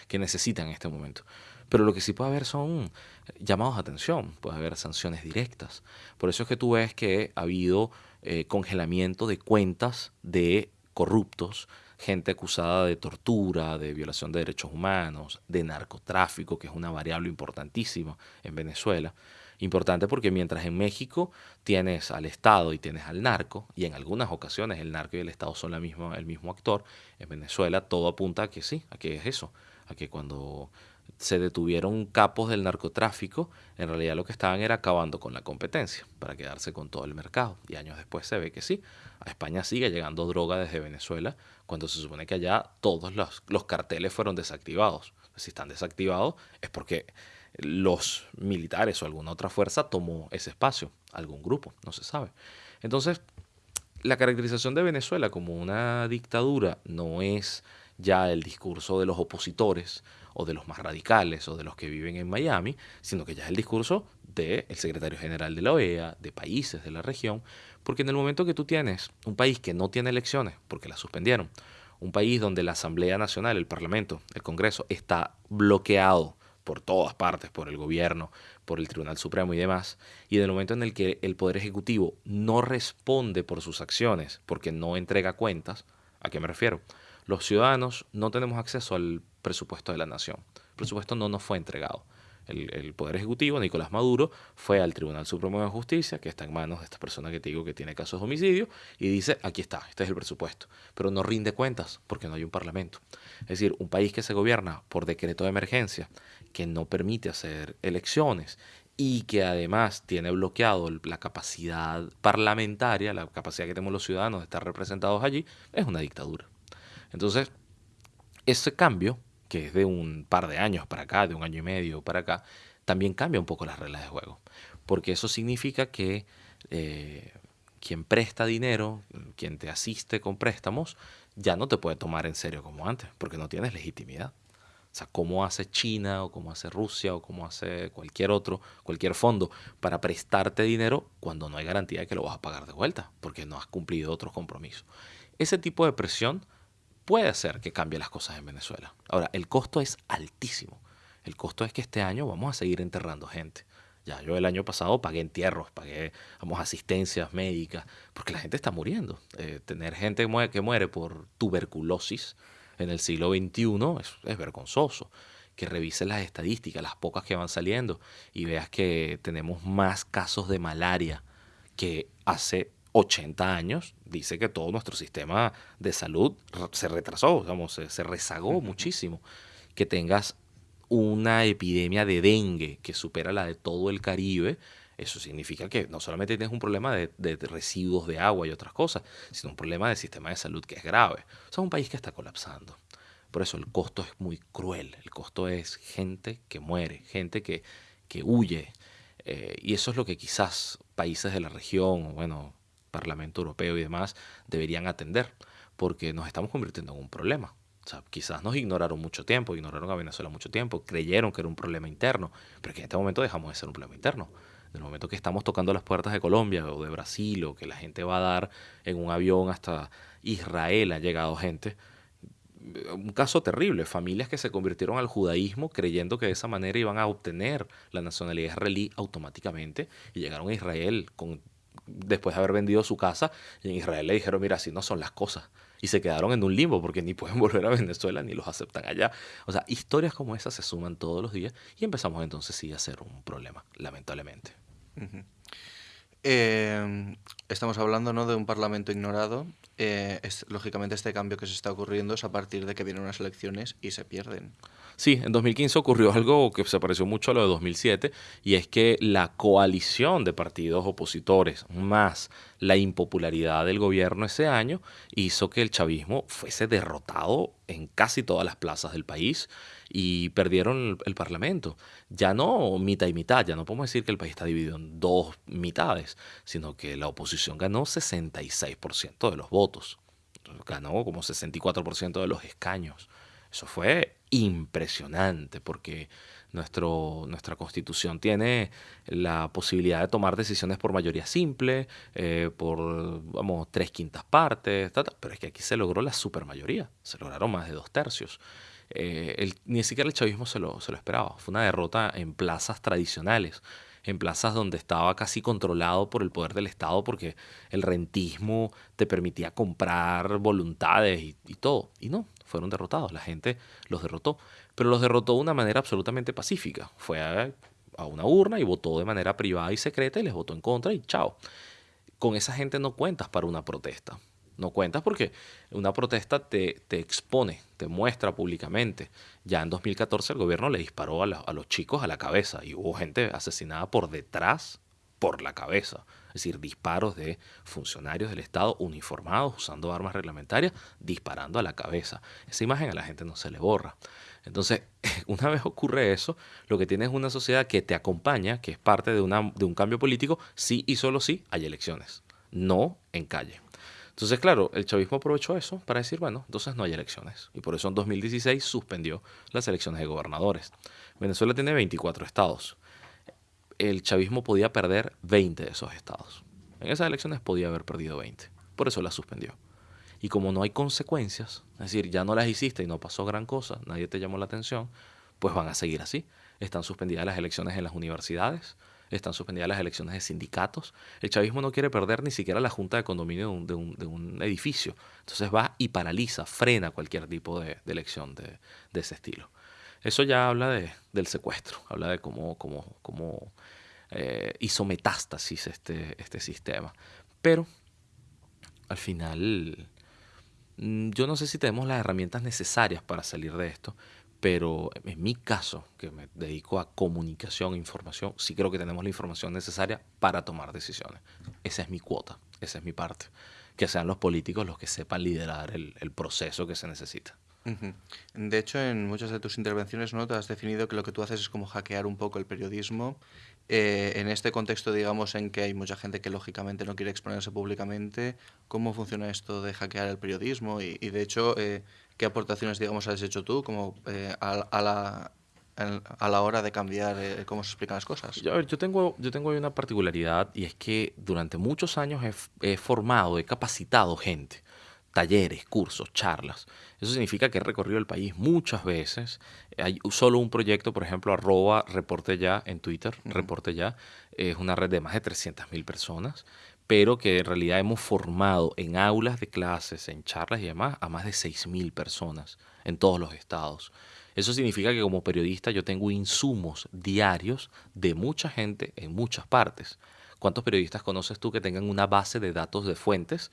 que necesitan en este momento. Pero lo que sí puede haber son llamados a atención, puede haber sanciones directas. Por eso es que tú ves que ha habido eh, congelamiento de cuentas de corruptos, gente acusada de tortura, de violación de derechos humanos, de narcotráfico, que es una variable importantísima en Venezuela. Importante porque mientras en México tienes al Estado y tienes al narco, y en algunas ocasiones el narco y el Estado son la misma, el mismo actor, en Venezuela todo apunta a que sí, a que es eso, a que cuando se detuvieron capos del narcotráfico, en realidad lo que estaban era acabando con la competencia para quedarse con todo el mercado. Y años después se ve que sí, a España sigue llegando droga desde Venezuela, cuando se supone que allá todos los, los carteles fueron desactivados. Si están desactivados es porque los militares o alguna otra fuerza tomó ese espacio, algún grupo, no se sabe. Entonces, la caracterización de Venezuela como una dictadura no es ya el discurso de los opositores, o de los más radicales o de los que viven en Miami, sino que ya es el discurso del secretario general de la OEA, de países de la región, porque en el momento que tú tienes un país que no tiene elecciones, porque las suspendieron, un país donde la Asamblea Nacional, el Parlamento, el Congreso está bloqueado por todas partes, por el gobierno, por el Tribunal Supremo y demás, y en el momento en el que el Poder Ejecutivo no responde por sus acciones, porque no entrega cuentas, ¿a qué me refiero? Los ciudadanos no tenemos acceso al presupuesto de la nación. El presupuesto no nos fue entregado. El, Poder Ejecutivo, Nicolás Maduro, fue al Tribunal Supremo de Justicia, que está en manos de esta persona que te digo que tiene casos de homicidio, y dice, aquí está, este es el presupuesto. Pero no rinde cuentas porque no hay un parlamento. Es decir, un país que se gobierna por decreto de emergencia, que no permite hacer elecciones y que además tiene bloqueado la capacidad parlamentaria, la capacidad que tenemos los ciudadanos de estar representados allí, es una dictadura. Entonces, ese cambio, que es de un par de años para acá, de un año y medio para acá, también cambia un poco las reglas de juego. Porque eso significa que eh, quien presta dinero, quien te asiste con préstamos, ya no te puede tomar en serio como antes, porque no tienes legitimidad. O sea, cómo hace China o cómo hace Rusia o cómo hace cualquier otro, cualquier fondo para prestarte dinero cuando no hay garantía de que lo vas a pagar de vuelta, porque no has cumplido otros compromisos. Ese tipo de presión puede hacer que cambie las cosas en Venezuela. Ahora, el costo es altísimo. El costo es que este año vamos a seguir enterrando gente. Ya, yo el año pasado pagué entierros, pagué vamos, asistencias médicas, porque la gente está muriendo. Eh, tener gente que muere por tuberculosis en el siglo XXI es, es vergonzoso. Que revises las estadísticas, las pocas que van saliendo, y veas que tenemos más casos de malaria que hace 80 años, dice que todo nuestro sistema de salud se retrasó, digamos, se, rezagó muchísimo. Que tengas una epidemia de dengue que supera la de todo el Caribe, eso significa que no solamente tienes un problema de, de, residuos de agua y otras cosas, sino un problema de sistema de salud que es grave. O sea, un país que está colapsando. Por eso el costo es muy cruel. El costo es gente que muere, gente que, que huye. Eh, y eso es lo que quizás países de la región, bueno, Parlamento Europeo y demás deberían atender, porque nos estamos convirtiendo en un problema. O sea, quizás nos ignoraron mucho tiempo, ignoraron a Venezuela mucho tiempo, creyeron que era un problema interno, pero que en este momento dejamos de ser un problema interno. En el momento que estamos tocando las puertas de Colombia o de Brasil o que la gente va a dar en un avión hasta Israel ha llegado gente, un caso terrible, familias que se convirtieron al judaísmo creyendo que de esa manera iban a obtener la nacionalidad israelí automáticamente y llegaron a Israel con después de haber vendido su casa, en Israel le dijeron, mira, así no son las cosas. Y se quedaron en un limbo porque ni pueden volver a Venezuela ni los aceptan allá. O sea, historias como esas se suman todos los días y empezamos entonces sí a ser un problema, lamentablemente. Eh, estamos hablando ¿no? de un parlamento ignorado. Eh, es, lógicamente este cambio que se está ocurriendo es a partir de que vienen unas elecciones y se pierden. Sí, en 2015 ocurrió algo que se pareció mucho a lo de 2007 y es que la coalición de partidos opositores más la impopularidad del gobierno ese año hizo que el chavismo fuese derrotado en casi todas las plazas del país y perdieron el, Parlamento. Ya no mitad y mitad, ya no podemos decir que el país está dividido en dos mitades, sino que la oposición ganó 66% de los votos, ganó como 64% de los escaños. Eso fue impresionante porque nuestro, nuestra constitución tiene la posibilidad de tomar decisiones por mayoría simple, eh, por vamos, tres quintas partes, pero es que aquí se logró la supermayoría, se lograron más de dos tercios. Eh, ni siquiera el chavismo se lo, se lo esperaba, fue una derrota en plazas tradicionales en plazas donde estaba casi controlado por el poder del Estado porque el rentismo te permitía comprar voluntades y, y, todo. Y no, fueron derrotados, la gente los derrotó, pero los derrotó de una manera absolutamente pacífica. Fue a, una urna y votó de manera privada y secreta y les votó en contra y chao. Con esa gente no cuentas para una protesta. No cuentas porque una protesta te, te expone, te muestra públicamente. Ya en 2014 el gobierno le disparó a, a los chicos a la cabeza y hubo gente asesinada por detrás, por la cabeza es decir, disparos de funcionarios del Estado uniformados usando armas reglamentarias, disparando a la cabeza. Esa imagen a la gente no se le borra. Entonces, una vez ocurre eso, lo que tienes es una sociedad que te acompaña, que es parte de, una, de un cambio político, sí y solo sí hay elecciones, no en calle. Entonces, claro, el chavismo aprovechó eso para decir, bueno, entonces no hay elecciones. Y por eso en 2016 suspendió las elecciones de gobernadores. Venezuela tiene 24 estados el chavismo podía perder 20 de esos estados. En esas elecciones podía haber perdido 20. Por eso las suspendió. Y como no hay consecuencias, es decir, ya no las hiciste y no pasó gran cosa, nadie te llamó la atención, pues van a seguir así. Están suspendidas las elecciones en las universidades, están suspendidas las elecciones de sindicatos. El chavismo no quiere perder ni siquiera la junta de condominio de un, edificio. Entonces va y paraliza, frena cualquier tipo de, elección de, ese estilo. Eso ya habla de, del secuestro, habla de cómo, cómo, cómo eh, hizo metástasis este, este sistema. Pero al final, mm, yo no sé si tenemos las herramientas necesarias para salir de esto, pero en mi caso, que me dedico a comunicación, información, sí creo que tenemos la información necesaria para tomar decisiones. Esa es mi cuota, esa es mi parte. Que sean los políticos los que sepan liderar el, el proceso que se necesita. De hecho, en muchas de tus intervenciones ¿no? te has definido que lo que tú haces es como hackear un poco el periodismo. Eh, en este contexto, digamos, en que hay mucha gente que lógicamente no quiere exponerse públicamente, ¿cómo funciona esto de hackear el periodismo? Y, de hecho, eh, ¿qué aportaciones, digamos, has hecho tú como eh, a, la, a la hora de cambiar cómo se explican las cosas? Yo, yo tengo, yo tengo una particularidad y es que durante muchos años he, he formado, he capacitado gente talleres, cursos, charlas. Eso significa que he recorrido el país muchas veces. Hay solo un proyecto, por ejemplo, arroba reporte ya en Twitter, reporte ya, es una red de más de 300.000 personas, pero que en realidad hemos formado en aulas de clases, en charlas y demás, a más de 6.000 personas en todos los estados. Eso significa que como periodista yo tengo insumos diarios de mucha gente en muchas partes. ¿Cuántos periodistas conoces tú que tengan una base de datos de fuentes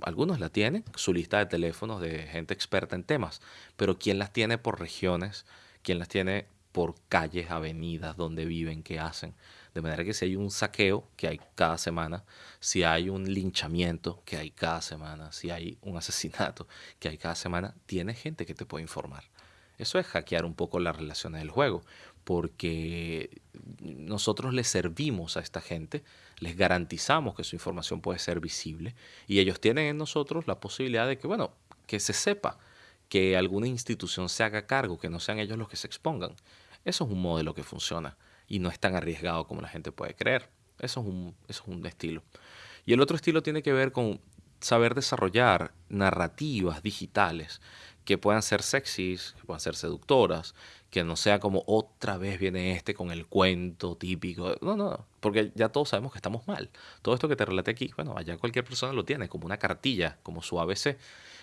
algunos la tienen, su lista de teléfonos de gente experta en temas, pero ¿quién las tiene por regiones? ¿Quién las tiene por calles, avenidas, donde viven, qué hacen? De manera que si hay un saqueo que hay cada semana, si hay un linchamiento que hay cada semana, si hay un asesinato que hay cada semana, tiene gente que te puede informar. Eso es hackear un poco las relaciones del juego, porque nosotros les servimos a esta gente, les garantizamos que su información puede ser visible y ellos tienen en nosotros la posibilidad de que, bueno, que se sepa, que alguna institución se haga cargo, que no sean ellos los que se expongan. Eso es un modelo que funciona y no es tan arriesgado como la gente puede creer. Eso es un, eso es un estilo. Y el otro estilo tiene que ver con saber desarrollar narrativas digitales que puedan ser sexys, que puedan ser seductoras, que no sea como otra vez viene este con el cuento típico. No, no, porque ya todos sabemos que estamos mal. Todo esto que te relaté aquí, bueno, allá cualquier persona lo tiene, como una cartilla, como su ABC.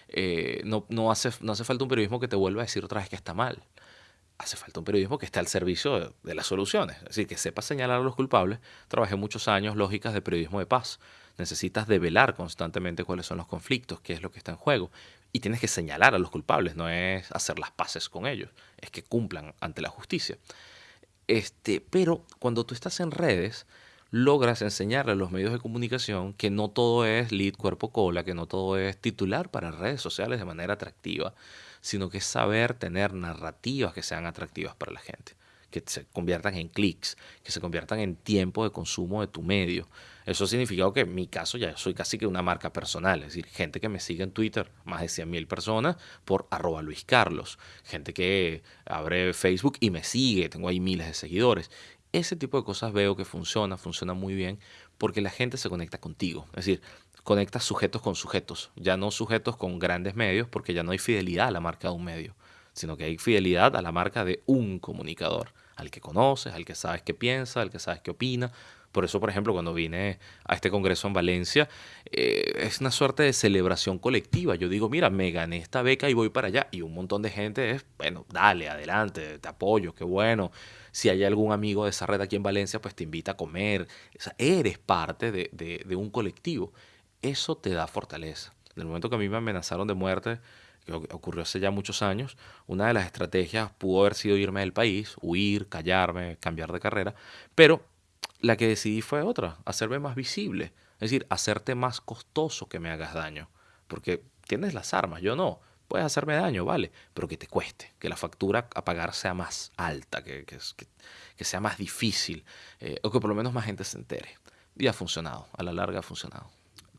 Eh, no, no, hace, no hace falta un periodismo que te vuelva a decir otra vez que está mal. Hace falta un periodismo que esté al servicio de, las soluciones, es decir, que sepa señalar a los culpables. Trabajé muchos años lógicas de periodismo de paz necesitas develar constantemente cuáles son los conflictos, qué es lo que está en juego. Y tienes que señalar a los culpables, no es hacer las paces con ellos, es que cumplan ante la justicia. Este, pero cuando tú estás en redes, logras enseñarle a los medios de comunicación que no todo es lead cuerpo cola, que no todo es titular para redes sociales de manera atractiva, sino que es saber tener narrativas que sean atractivas para la gente que se conviertan en clics, que se conviertan en tiempo de consumo de tu medio. Eso ha significado que en mi caso ya soy casi que una marca personal, es decir, gente que me sigue en Twitter, más de 100.000 personas por arroba Luis Carlos, gente que abre Facebook y me sigue, tengo ahí miles de seguidores. Ese tipo de cosas veo que funciona, funciona muy bien, porque la gente se conecta contigo. Es decir, conecta sujetos con sujetos, ya no sujetos con grandes medios, porque ya no hay fidelidad a la marca de un medio, sino que hay fidelidad a la marca de un comunicador al que conoces, al que sabes qué piensa, al que sabes qué opina. Por eso, por ejemplo, cuando vine a este congreso en Valencia, eh, es una suerte de celebración colectiva. Yo digo, mira, me gané esta beca y voy para allá. Y un montón de gente es, bueno, dale, adelante, te apoyo, qué bueno. Si hay algún amigo de esa red aquí en Valencia, pues te invita a comer. Eres parte de un colectivo. Eso te da fortaleza. En el momento que a mí me amenazaron de muerte, que ocurrió hace ya muchos años, una de las estrategias pudo haber sido irme del país, huir, callarme, cambiar de carrera, pero la que decidí fue otra, hacerme más visible, es decir, hacerte más costoso que me hagas daño, porque tienes las armas, yo no. Puedes hacerme daño, vale, pero que te cueste, que la factura a pagar sea más alta, que, que, sea más difícil, eh, o que por lo menos más gente se entere. Y ha funcionado, a la larga ha funcionado.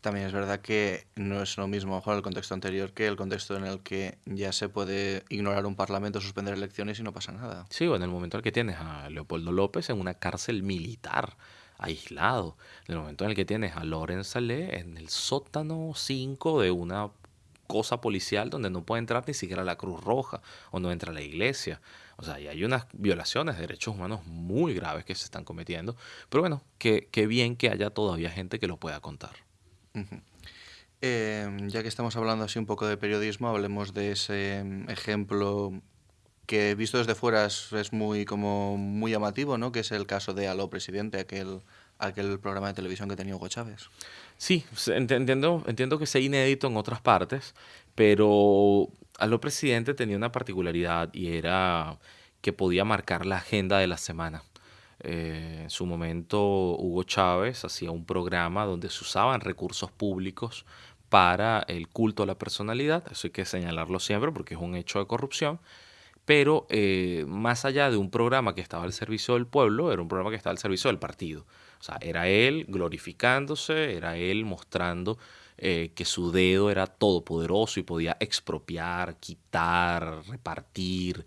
También es verdad que no es lo mismo mejor el contexto anterior que el contexto en el que ya se puede ignorar un parlamento, suspender elecciones y no pasa nada. Sí, o en el momento en el que tienes a Leopoldo López en una cárcel militar, aislado. En el momento en el que tienes a Loren Salé en el sótano 5 de una cosa policial donde no puede entrar ni siquiera la Cruz Roja o no entra la iglesia. O sea, y hay unas violaciones de derechos humanos muy graves que se están cometiendo. Pero bueno, qué bien que haya todavía gente que lo pueda contar. Em, ya que estamos hablando así un poco de periodismo, hablemos de ese em, ejemplo que visto desde fuera es, muy como muy llamativo, ¿no? Que es el caso de Aló Presidente, aquel aquel programa de televisión que tenía Hugo Chávez. Sí, entiendo, entiendo que sea inédito en otras partes, pero Aló Presidente tenía una particularidad y era que podía marcar la agenda de la semana. Eh, en su momento Hugo Chávez hacía un programa donde se usaban recursos públicos para el culto a la personalidad, eso hay que señalarlo siempre porque es un hecho de corrupción, pero eh, más allá de un programa que estaba al servicio del pueblo, era un programa que estaba al servicio del partido. O sea, era él glorificándose, era él mostrando eh, que su dedo era todopoderoso y podía expropiar, quitar, repartir,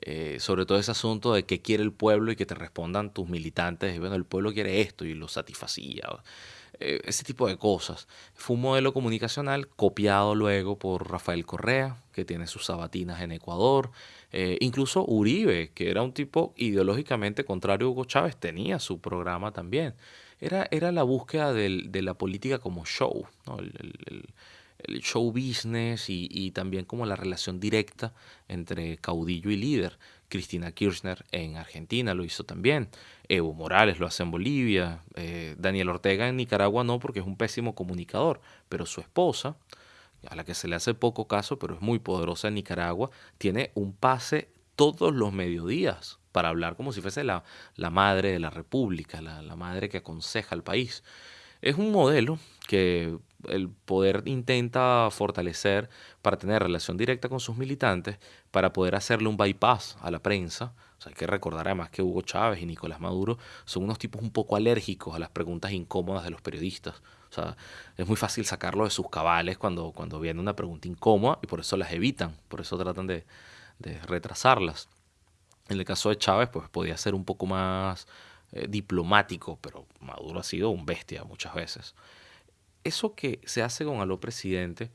eh, sobre todo ese asunto de qué quiere el pueblo y que te respondan tus militantes, y bueno, el pueblo quiere esto y lo satisfacía. Eh, ese tipo de cosas. Fue un modelo comunicacional copiado luego por Rafael Correa, que tiene sus sabatinas en Ecuador. Eh, incluso Uribe, que era un tipo ideológicamente contrario a Hugo Chávez, tenía su programa también. Era, era la búsqueda de la política como show, show business y, también como la relación directa entre caudillo y líder. Cristina Kirchner en Argentina lo hizo también, Evo Morales lo hace en Bolivia, eh, Daniel Ortega en Nicaragua no porque es un pésimo comunicador, pero su esposa, a la que se le hace poco caso, pero es muy poderosa en Nicaragua, tiene un pase todos los mediodías para hablar como si fuese la, la madre de la República, la, la madre que aconseja al país. Es un modelo que el poder intenta fortalecer para tener relación directa con sus militantes, para poder hacerle un bypass a la prensa. O sea, hay que recordar además que Hugo Chávez y Nicolás Maduro son unos tipos un poco alérgicos a las preguntas incómodas de los periodistas. O sea, es muy fácil sacarlo de sus cabales cuando, cuando viene una pregunta incómoda y por eso las evitan, por eso tratan de, de retrasarlas. En el caso de Chávez, pues podía ser un poco más eh, diplomático, pero Maduro ha sido un bestia muchas veces. Eso que se hace con Aló Presidente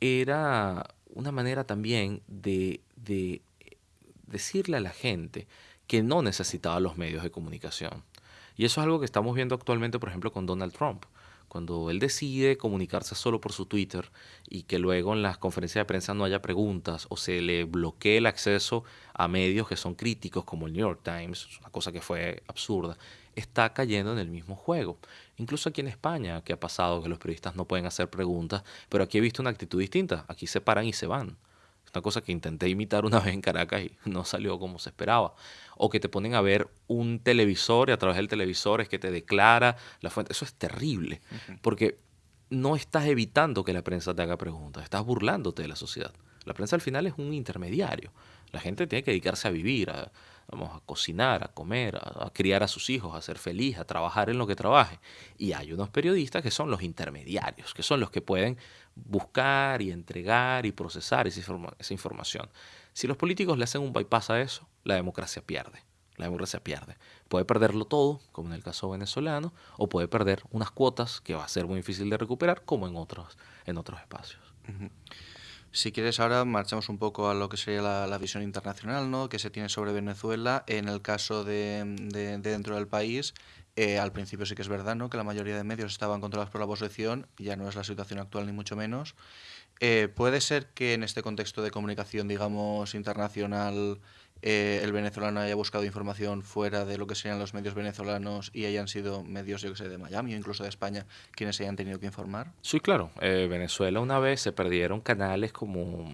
era una manera también de, de, decirle a la gente que no necesitaba los medios de comunicación. Y eso es algo que estamos viendo actualmente, por ejemplo, con Donald Trump. Cuando él decide comunicarse solo por su Twitter y que luego en las conferencias de prensa no haya preguntas o se le bloquee el acceso a medios que son críticos como el New York Times, una cosa que fue absurda, está cayendo en el mismo juego. Incluso aquí en España, que ha pasado que los periodistas no pueden hacer preguntas, pero aquí he visto una actitud distinta. Aquí se paran y se van. Es una cosa que intenté imitar una vez en Caracas y no salió como se esperaba. O que te ponen a ver un televisor y a través del televisor es que te declara la fuente. Eso es terrible, porque no estás evitando que la prensa te haga preguntas, estás burlándote de la sociedad. La prensa al final es un intermediario. La gente tiene que dedicarse a vivir, a, vamos a cocinar, a comer, a, criar a sus hijos, a ser feliz, a trabajar en lo que trabaje. Y hay unos periodistas que son los intermediarios, que son los que pueden buscar y entregar y procesar esa, información. Si los políticos le hacen un bypass a eso, la democracia pierde. La democracia pierde. Puede perderlo todo, como en el caso venezolano, o puede perder unas cuotas que va a ser muy difícil de recuperar, como en otros, en otros espacios. Si quieres, ahora marchamos un poco a lo que sería la, visión internacional ¿no? que se tiene sobre Venezuela. En el caso de, dentro del país, eh, al principio sí que es verdad ¿no? que la mayoría de medios estaban controlados por la oposición, ya no es la situación actual ni mucho menos. Eh, ¿Puede ser que en este contexto de comunicación, digamos, internacional, eh, el venezolano haya buscado información fuera de lo que serían los medios venezolanos y hayan sido medios, yo que sé, de Miami o incluso de España quienes hayan tenido que informar? Sí, claro. Eh, Venezuela una vez se perdieron canales como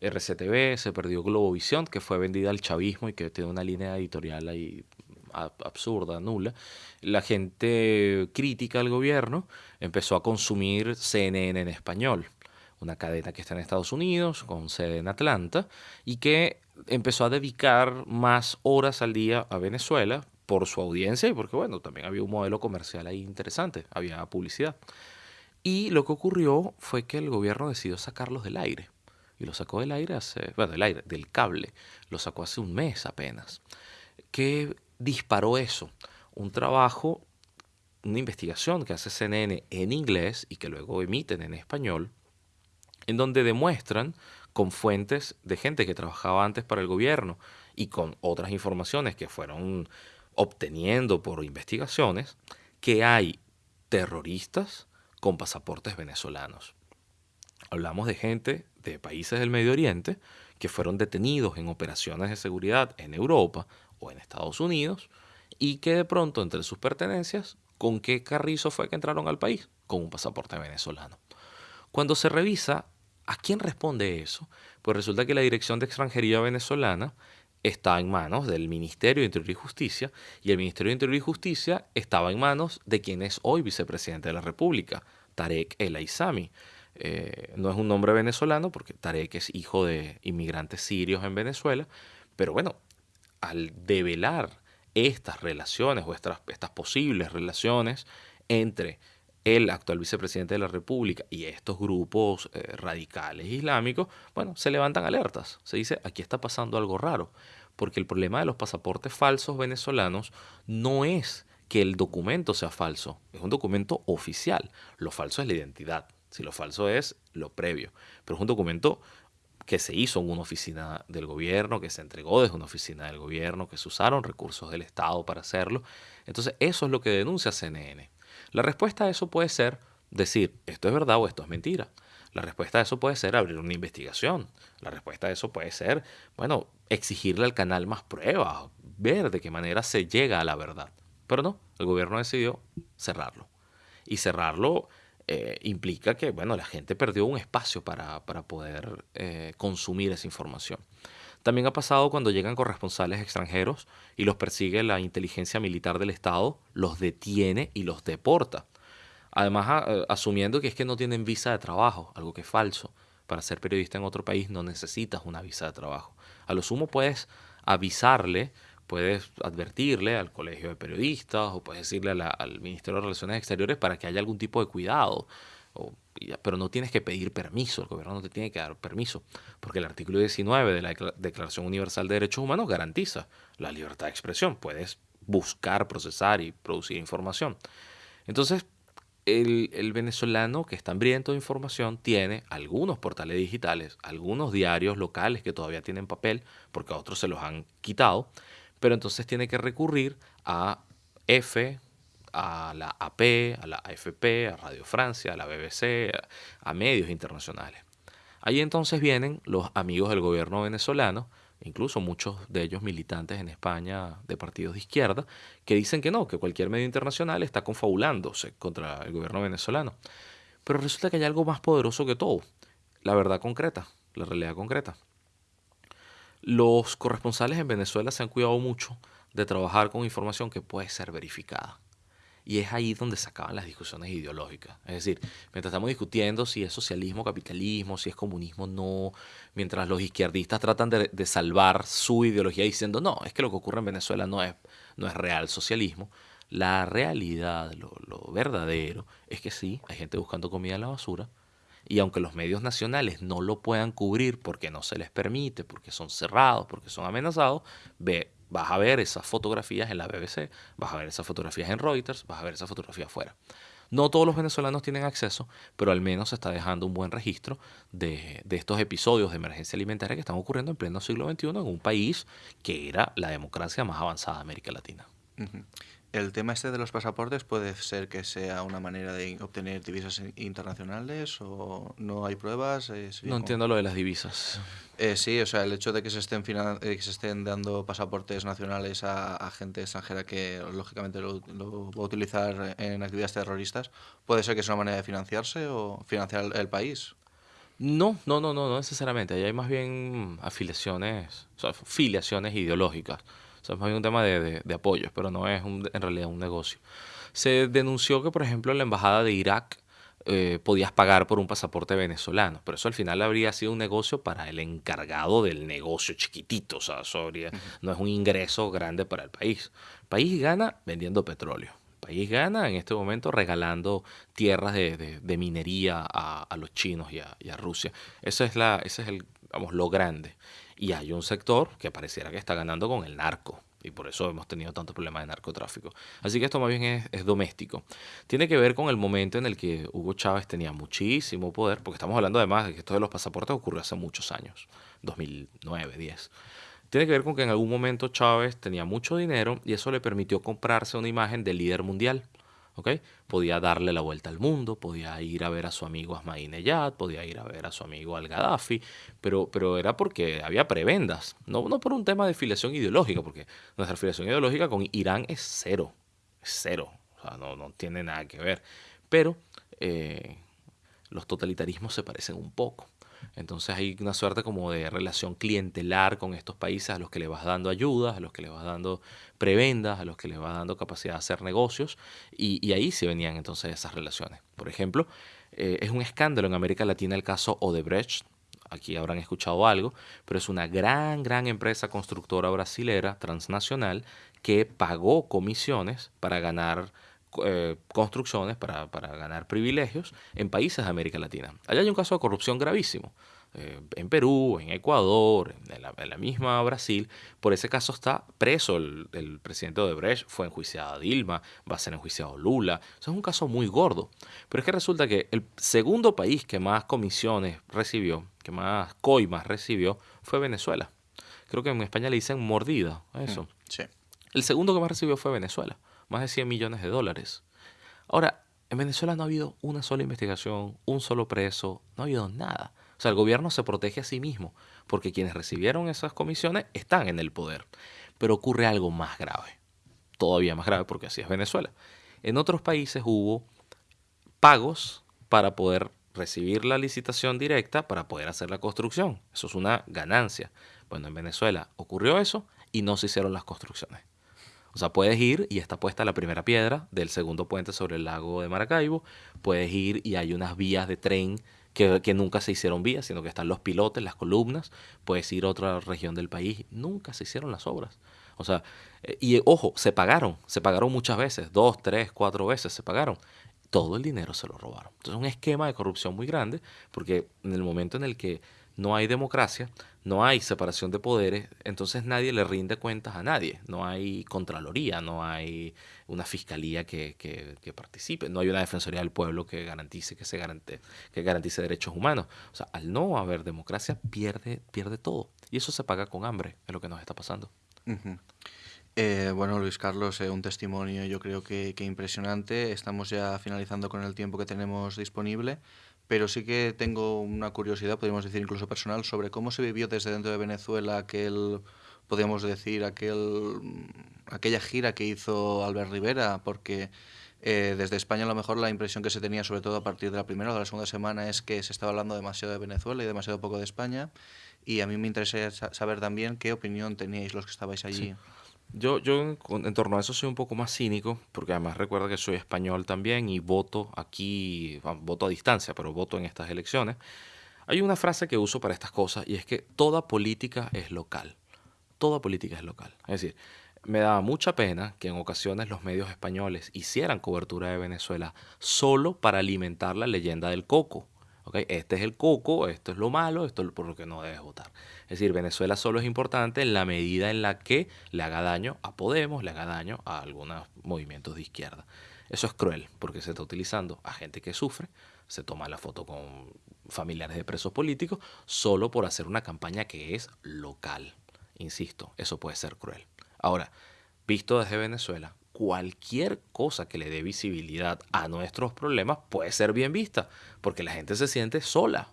RCTV, se perdió Globovisión, que fue vendida al chavismo y que tiene una línea editorial ahí absurda, nula. La gente crítica al gobierno empezó a consumir CNN en español una cadena que está en Estados Unidos, con sede en Atlanta, y que empezó a dedicar más horas al día a Venezuela por su audiencia y porque, bueno, también había un modelo comercial ahí interesante, había publicidad. Y lo que ocurrió fue que el gobierno decidió sacarlos del aire. Y lo sacó del aire hace, bueno, del aire, del cable. Lo sacó hace un mes apenas. ¿Qué disparó eso? Un trabajo, una investigación que hace CNN en inglés y que luego emiten en español, en donde demuestran con fuentes de gente que trabajaba antes para el gobierno y con otras informaciones que fueron obteniendo por investigaciones, que hay terroristas con pasaportes venezolanos. Hablamos de gente de países del Medio Oriente que fueron detenidos en operaciones de seguridad en Europa o en Estados Unidos y que de pronto entre sus pertenencias, ¿con qué carrizo fue que entraron al país? Con un pasaporte venezolano. Cuando se revisa ¿A quién responde eso? Pues resulta que la Dirección de Extranjería venezolana está en manos del Ministerio de Interior y Justicia y el Ministerio de Interior y Justicia estaba en manos de quien es hoy vicepresidente de la República, Tarek El Aizami. Eh, no es un nombre venezolano porque Tarek es hijo de inmigrantes sirios en Venezuela, pero bueno, al develar estas relaciones o estas, estas posibles relaciones entre el actual vicepresidente de la República y estos grupos eh, radicales islámicos, bueno, se levantan alertas. Se dice, aquí está pasando algo raro, porque el problema de los pasaportes falsos venezolanos no es que el documento sea falso, es un documento oficial. Lo falso es la identidad, si lo falso es lo previo, pero es un documento que se hizo en una oficina del gobierno, que se entregó desde una oficina del gobierno, que se usaron recursos del Estado para hacerlo. Entonces, eso es lo que denuncia CNN. La respuesta a eso puede ser decir, esto es verdad o esto es mentira. La respuesta a eso puede ser abrir una investigación. La respuesta a eso puede ser, bueno, exigirle al canal más pruebas, ver de qué manera se llega a la verdad. Pero no, el gobierno decidió cerrarlo. Y cerrarlo eh, implica que, bueno, la gente perdió un espacio para, poder eh, consumir esa información. También ha pasado cuando llegan corresponsales extranjeros y los persigue la inteligencia militar del Estado, los detiene y los deporta. Además, eh, asumiendo que es que no tienen visa de trabajo, algo que es falso. Para ser periodista en otro país no necesitas una visa de trabajo. A lo sumo puedes avisarle, puedes advertirle al colegio de periodistas o puedes decirle al Ministerio de Relaciones Exteriores para que haya algún tipo de cuidado pero no tienes que pedir permiso, el gobierno no te tiene que dar permiso, porque el artículo 19 de la Declaración Universal de Derechos Humanos garantiza la libertad de expresión, puedes buscar, procesar y producir información. Entonces, el, el, venezolano que está hambriento de información tiene algunos portales digitales, algunos diarios locales que todavía tienen papel, porque a otros se los han quitado, pero entonces tiene que recurrir a F, a la AP, a la AFP, a Radio Francia, a la BBC, a, medios internacionales. Ahí entonces vienen los amigos del gobierno venezolano, incluso muchos de ellos militantes en España de partidos de izquierda, que dicen que no, que cualquier medio internacional está confabulándose contra el gobierno venezolano. Pero resulta que hay algo más poderoso que todo, la verdad concreta, la realidad concreta. Los corresponsales en Venezuela se han cuidado mucho de trabajar con información que puede ser verificada. Y es ahí donde se acaban las discusiones ideológicas. Es decir, mientras estamos discutiendo si es socialismo, capitalismo, si es comunismo, no, mientras los izquierdistas tratan de, salvar su ideología diciendo, no, es que lo que ocurre en Venezuela no es, no es real socialismo, la realidad, lo, lo verdadero, es que sí, hay gente buscando comida en la basura, y aunque los medios nacionales no lo puedan cubrir porque no se les permite, porque son cerrados, porque son amenazados, ve, vas a ver esas fotografías en la BBC, vas a ver esas fotografías en Reuters, vas a ver esas fotografías afuera. No todos los venezolanos tienen acceso, pero al menos se está dejando un buen registro de, de, estos episodios de emergencia alimentaria que están ocurriendo en pleno siglo XXI en un país que era la democracia más avanzada de América Latina. ¿El tema este de los pasaportes puede ser que sea una manera de obtener divisas internacionales o no hay pruebas? Eh, no entiendo lo de las divisas. Eh, sí, o sea, el hecho de que se estén, eh, que se estén dando pasaportes nacionales a, gente extranjera que lógicamente lo, va a utilizar en actividades terroristas, ¿puede ser que sea una manera de financiarse o financiar el, país? No, no, no, no, no necesariamente. Ahí hay más bien afiliaciones, o sea, filiaciones ideológicas sea, es más bien un tema de, de, apoyos, pero no es en realidad un negocio. Se denunció que, por ejemplo, en la embajada de Irak eh, podías pagar por un pasaporte venezolano, pero eso al final habría sido un negocio para el encargado del negocio chiquitito, o sea, no es un ingreso grande para el país. El país gana vendiendo petróleo. El país gana en este momento regalando tierras de, de, minería a, a, los chinos y a, y a Rusia. Eso es, la, ese es el, vamos, lo grande. Y hay un sector que pareciera que está ganando con el narco. Y por eso hemos tenido tantos problemas de narcotráfico. Así que esto más bien es, doméstico. Tiene que ver con el momento en el que Hugo Chávez tenía muchísimo poder, porque estamos hablando además de que esto de los pasaportes ocurrió hace muchos años, 2009, 10. Tiene que ver con que en algún momento Chávez tenía mucho dinero y eso le permitió comprarse una imagen de líder mundial. Podía darle la vuelta al mundo, podía ir a ver a su amigo Ahmadinejad, podía ir a ver a su amigo Al-Gaddafi, pero, pero era porque había prebendas, no, no por un tema de filiación ideológica, porque nuestra filiación ideológica con Irán es cero, es cero, o sea, no, no tiene nada que ver, pero eh, los totalitarismos se parecen un poco. Entonces hay una suerte como de relación clientelar con estos países a los que le vas dando ayudas, a los que le vas dando prebendas, a los que le vas dando capacidad de hacer negocios, y, ahí se venían entonces esas relaciones. Por ejemplo, eh, es un escándalo en América Latina el caso Odebrecht, aquí habrán escuchado algo, pero es una gran, gran empresa constructora brasilera transnacional que pagó comisiones para ganar eh, construcciones para, ganar privilegios en países de América Latina. Allá hay un caso de corrupción gravísimo. Eh, en Perú, en Ecuador, en la, misma Brasil. Por ese caso está preso el, presidente Odebrecht, fue enjuiciado Dilma, va a ser enjuiciado Lula. Eso es un caso muy gordo. Pero es que resulta que el segundo país que más comisiones recibió, que más coimas recibió, fue Venezuela. Creo que en España le dicen mordida a eso. Mm, sí. El segundo que más recibió fue Venezuela más de 100 millones de dólares. Ahora, en Venezuela no ha habido una sola investigación, un solo preso, no ha habido nada. O sea, el gobierno se protege a sí mismo, porque quienes recibieron esas comisiones están en el poder. Pero ocurre algo más grave, todavía más grave, porque así es Venezuela. En otros países hubo pagos para poder recibir la licitación directa para poder hacer la construcción. Eso es una ganancia. Bueno, en Venezuela ocurrió eso y no se hicieron las construcciones. O sea, puedes ir y está puesta la primera piedra del segundo puente sobre el lago de Maracaibo. Puedes ir y hay unas vías de tren que, que, nunca se hicieron vías, sino que están los pilotes, las columnas. Puedes ir a otra región del país. Nunca se hicieron las obras. O sea, eh, y ojo, se pagaron. Se pagaron muchas veces. Dos, tres, cuatro veces se pagaron. Todo el dinero se lo robaron. Entonces es un esquema de corrupción muy grande porque en el momento en el que no hay democracia, no hay separación de poderes, entonces nadie le rinde cuentas a nadie. No hay contraloría, no hay una fiscalía que, que, participe, no hay una defensoría del pueblo que garantice que se garante, que garantice derechos humanos. O sea, al no haber democracia pierde, pierde todo. Y eso se paga con hambre, es lo que nos está pasando. Eh, bueno, Luis Carlos, eh, un testimonio yo creo que, que impresionante. Estamos ya finalizando con el tiempo que tenemos disponible pero sí que tengo una curiosidad, podríamos decir incluso personal, sobre cómo se vivió desde dentro de Venezuela aquel, podríamos decir, aquel, aquella gira que hizo Albert Rivera, porque eh, desde España a lo mejor la impresión que se tenía, sobre todo a partir de la primera o de la segunda semana, es que se estaba hablando demasiado de Venezuela y demasiado poco de España. Y a mí me interesa saber también qué opinión teníais los que estabais allí. Yo, yo en, torno a eso soy un poco más cínico, porque además recuerda que soy español también y voto aquí, voto a distancia, pero voto en estas elecciones. Hay una frase que uso para estas cosas y es que toda política es local. Toda política es local. Es decir, me daba mucha pena que en ocasiones los medios españoles hicieran cobertura de Venezuela solo para alimentar la leyenda del coco. Este es el coco, esto es lo malo, esto es por lo que no debes votar. Es decir, Venezuela solo es importante en la medida en la que le haga daño a Podemos, le haga daño a algunos movimientos de izquierda. Eso es cruel porque se está utilizando a gente que sufre, se toma la foto con familiares de presos políticos solo por hacer una campaña que es local. Insisto, eso puede ser cruel. Ahora, visto desde Venezuela, cualquier cosa que le dé visibilidad a nuestros problemas puede ser bien vista, porque la gente se siente sola.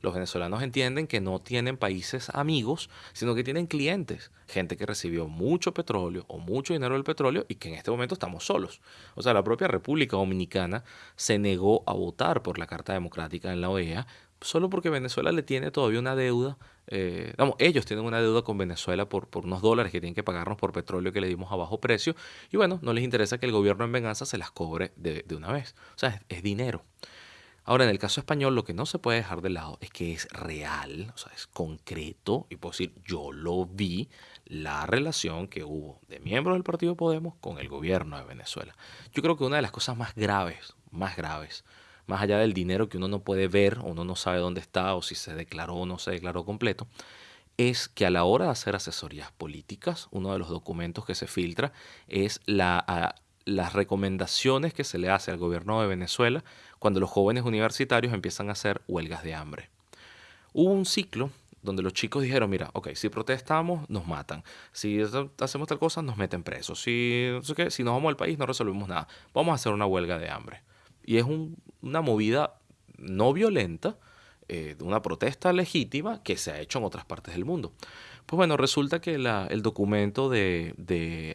los venezolanos entienden que no tienen países amigos, sino que tienen clientes, gente que recibió mucho petróleo o mucho dinero del petróleo y que en este momento estamos solos. O sea, la propia República Dominicana se negó a votar por la Carta Democrática en la OEA solo porque Venezuela le tiene todavía una deuda eh, ellos tienen una deuda con Venezuela por, por unos dólares que tienen que pagarnos por petróleo que le dimos a bajo precio. Y bueno, no les interesa que el gobierno en venganza se las cobre de, una vez. O sea, es, dinero. Ahora, en el caso español, lo que no se puede dejar de lado es que es real, o sea, es concreto, y puedo decir, yo lo vi, la relación que hubo de miembros del Partido Podemos con el gobierno de Venezuela. Yo creo que una de las cosas más graves, más graves, más allá del dinero que uno no puede ver, uno no sabe dónde está o si se declaró o no se declaró completo, es que a la hora de hacer asesorías políticas, uno de los documentos que se filtra es la, las recomendaciones que se le hace al gobierno de Venezuela cuando los jóvenes universitarios empiezan a hacer huelgas de hambre. Hubo un ciclo donde los chicos dijeron, mira, ok, si protestamos, nos matan. Si hacemos tal cosa, nos meten presos. Si, si nos vamos al país, no resolvemos nada. Vamos a hacer una huelga de hambre. Y es una movida no violenta, eh, una protesta legítima que se ha hecho en otras partes del mundo. Pues bueno, resulta que el documento de,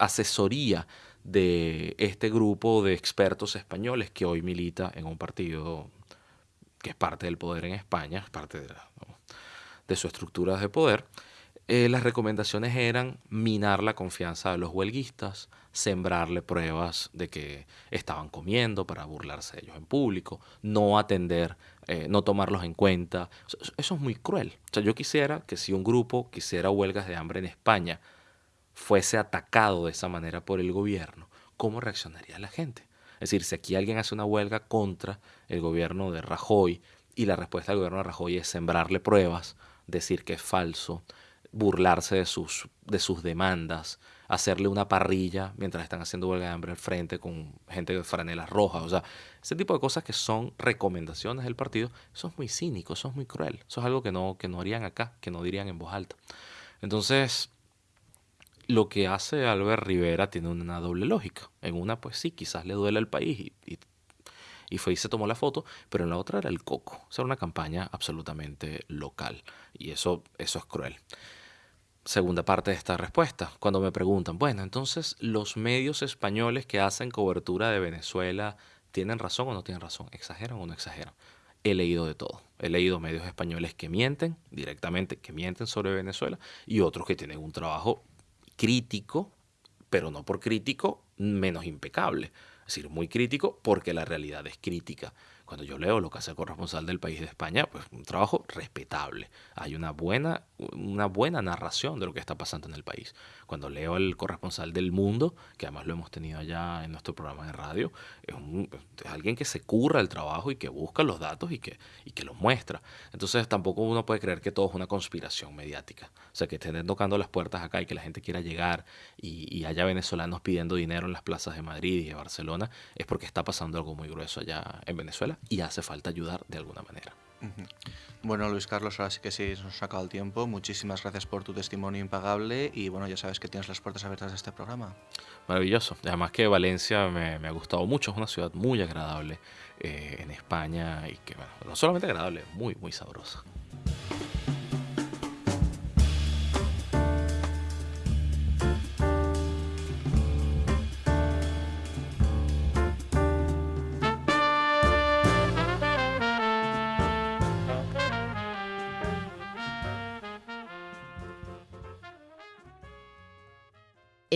asesoría de este grupo de expertos españoles que hoy milita en un partido que es parte del poder en España, es parte de, de su estructura de poder, eh, las recomendaciones eran minar la confianza de los huelguistas, sembrarle pruebas de que estaban comiendo para burlarse de ellos en público, no atender, eh, no tomarlos en cuenta. Eso es muy cruel. O sea, yo quisiera que si un grupo quisiera huelgas de hambre en España fuese atacado de esa manera por el gobierno, ¿cómo reaccionaría la gente? Es decir, si aquí alguien hace una huelga contra el gobierno de Rajoy y la respuesta del gobierno de Rajoy es sembrarle pruebas, decir que es falso, burlarse de sus, de sus demandas, hacerle una parrilla mientras están haciendo huelga de hambre al frente con gente de franelas rojas. O sea, ese tipo de cosas que son recomendaciones del partido, eso es muy cínico, eso es muy cruel. Eso es algo que no, que no harían acá, que no dirían en voz alta. Entonces, lo que hace Albert Rivera tiene una doble lógica. En una, pues sí, quizás le duele al país y, fue y se tomó la foto, pero en la otra era el coco. O sea, era una campaña absolutamente local. Y eso, eso es cruel segunda parte de esta respuesta, cuando me preguntan, bueno, entonces los medios españoles que hacen cobertura de Venezuela tienen razón o no tienen razón, exageran o no exageran. He leído de todo. He leído medios españoles que mienten directamente, que mienten sobre Venezuela, y otros que tienen un trabajo crítico, pero no por crítico menos impecable. Es decir, muy crítico porque la realidad es crítica Cuando yo leo lo que hace el corresponsal del país de España, pues un trabajo respetable. Hay una buena, una buena narración de lo que está pasando en el país. Cuando leo el corresponsal del mundo, que además lo hemos tenido allá en nuestro programa de radio, es, es alguien que se curra el trabajo y que busca los datos y que, y que los muestra. Entonces tampoco uno puede creer que todo es una conspiración mediática. O sea, que estén tocando las puertas acá y que la gente quiera llegar y, y haya venezolanos pidiendo dinero en las plazas de Madrid y de Barcelona, es porque está pasando algo muy grueso allá en Venezuela y hace falta ayudar de alguna manera. Bueno, Luis Carlos, ahora sí que sí nos ha sacado el tiempo. Muchísimas gracias por tu testimonio impagable y bueno, ya sabes que tienes las puertas abiertas de este programa. Maravilloso. Además que Valencia me, me ha gustado mucho, es una ciudad muy agradable eh, en España y que, bueno, no solamente agradable, muy, muy sabrosa.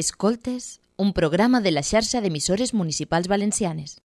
Escoltes, un programa de la xarxa d'emissores municipals valencianes.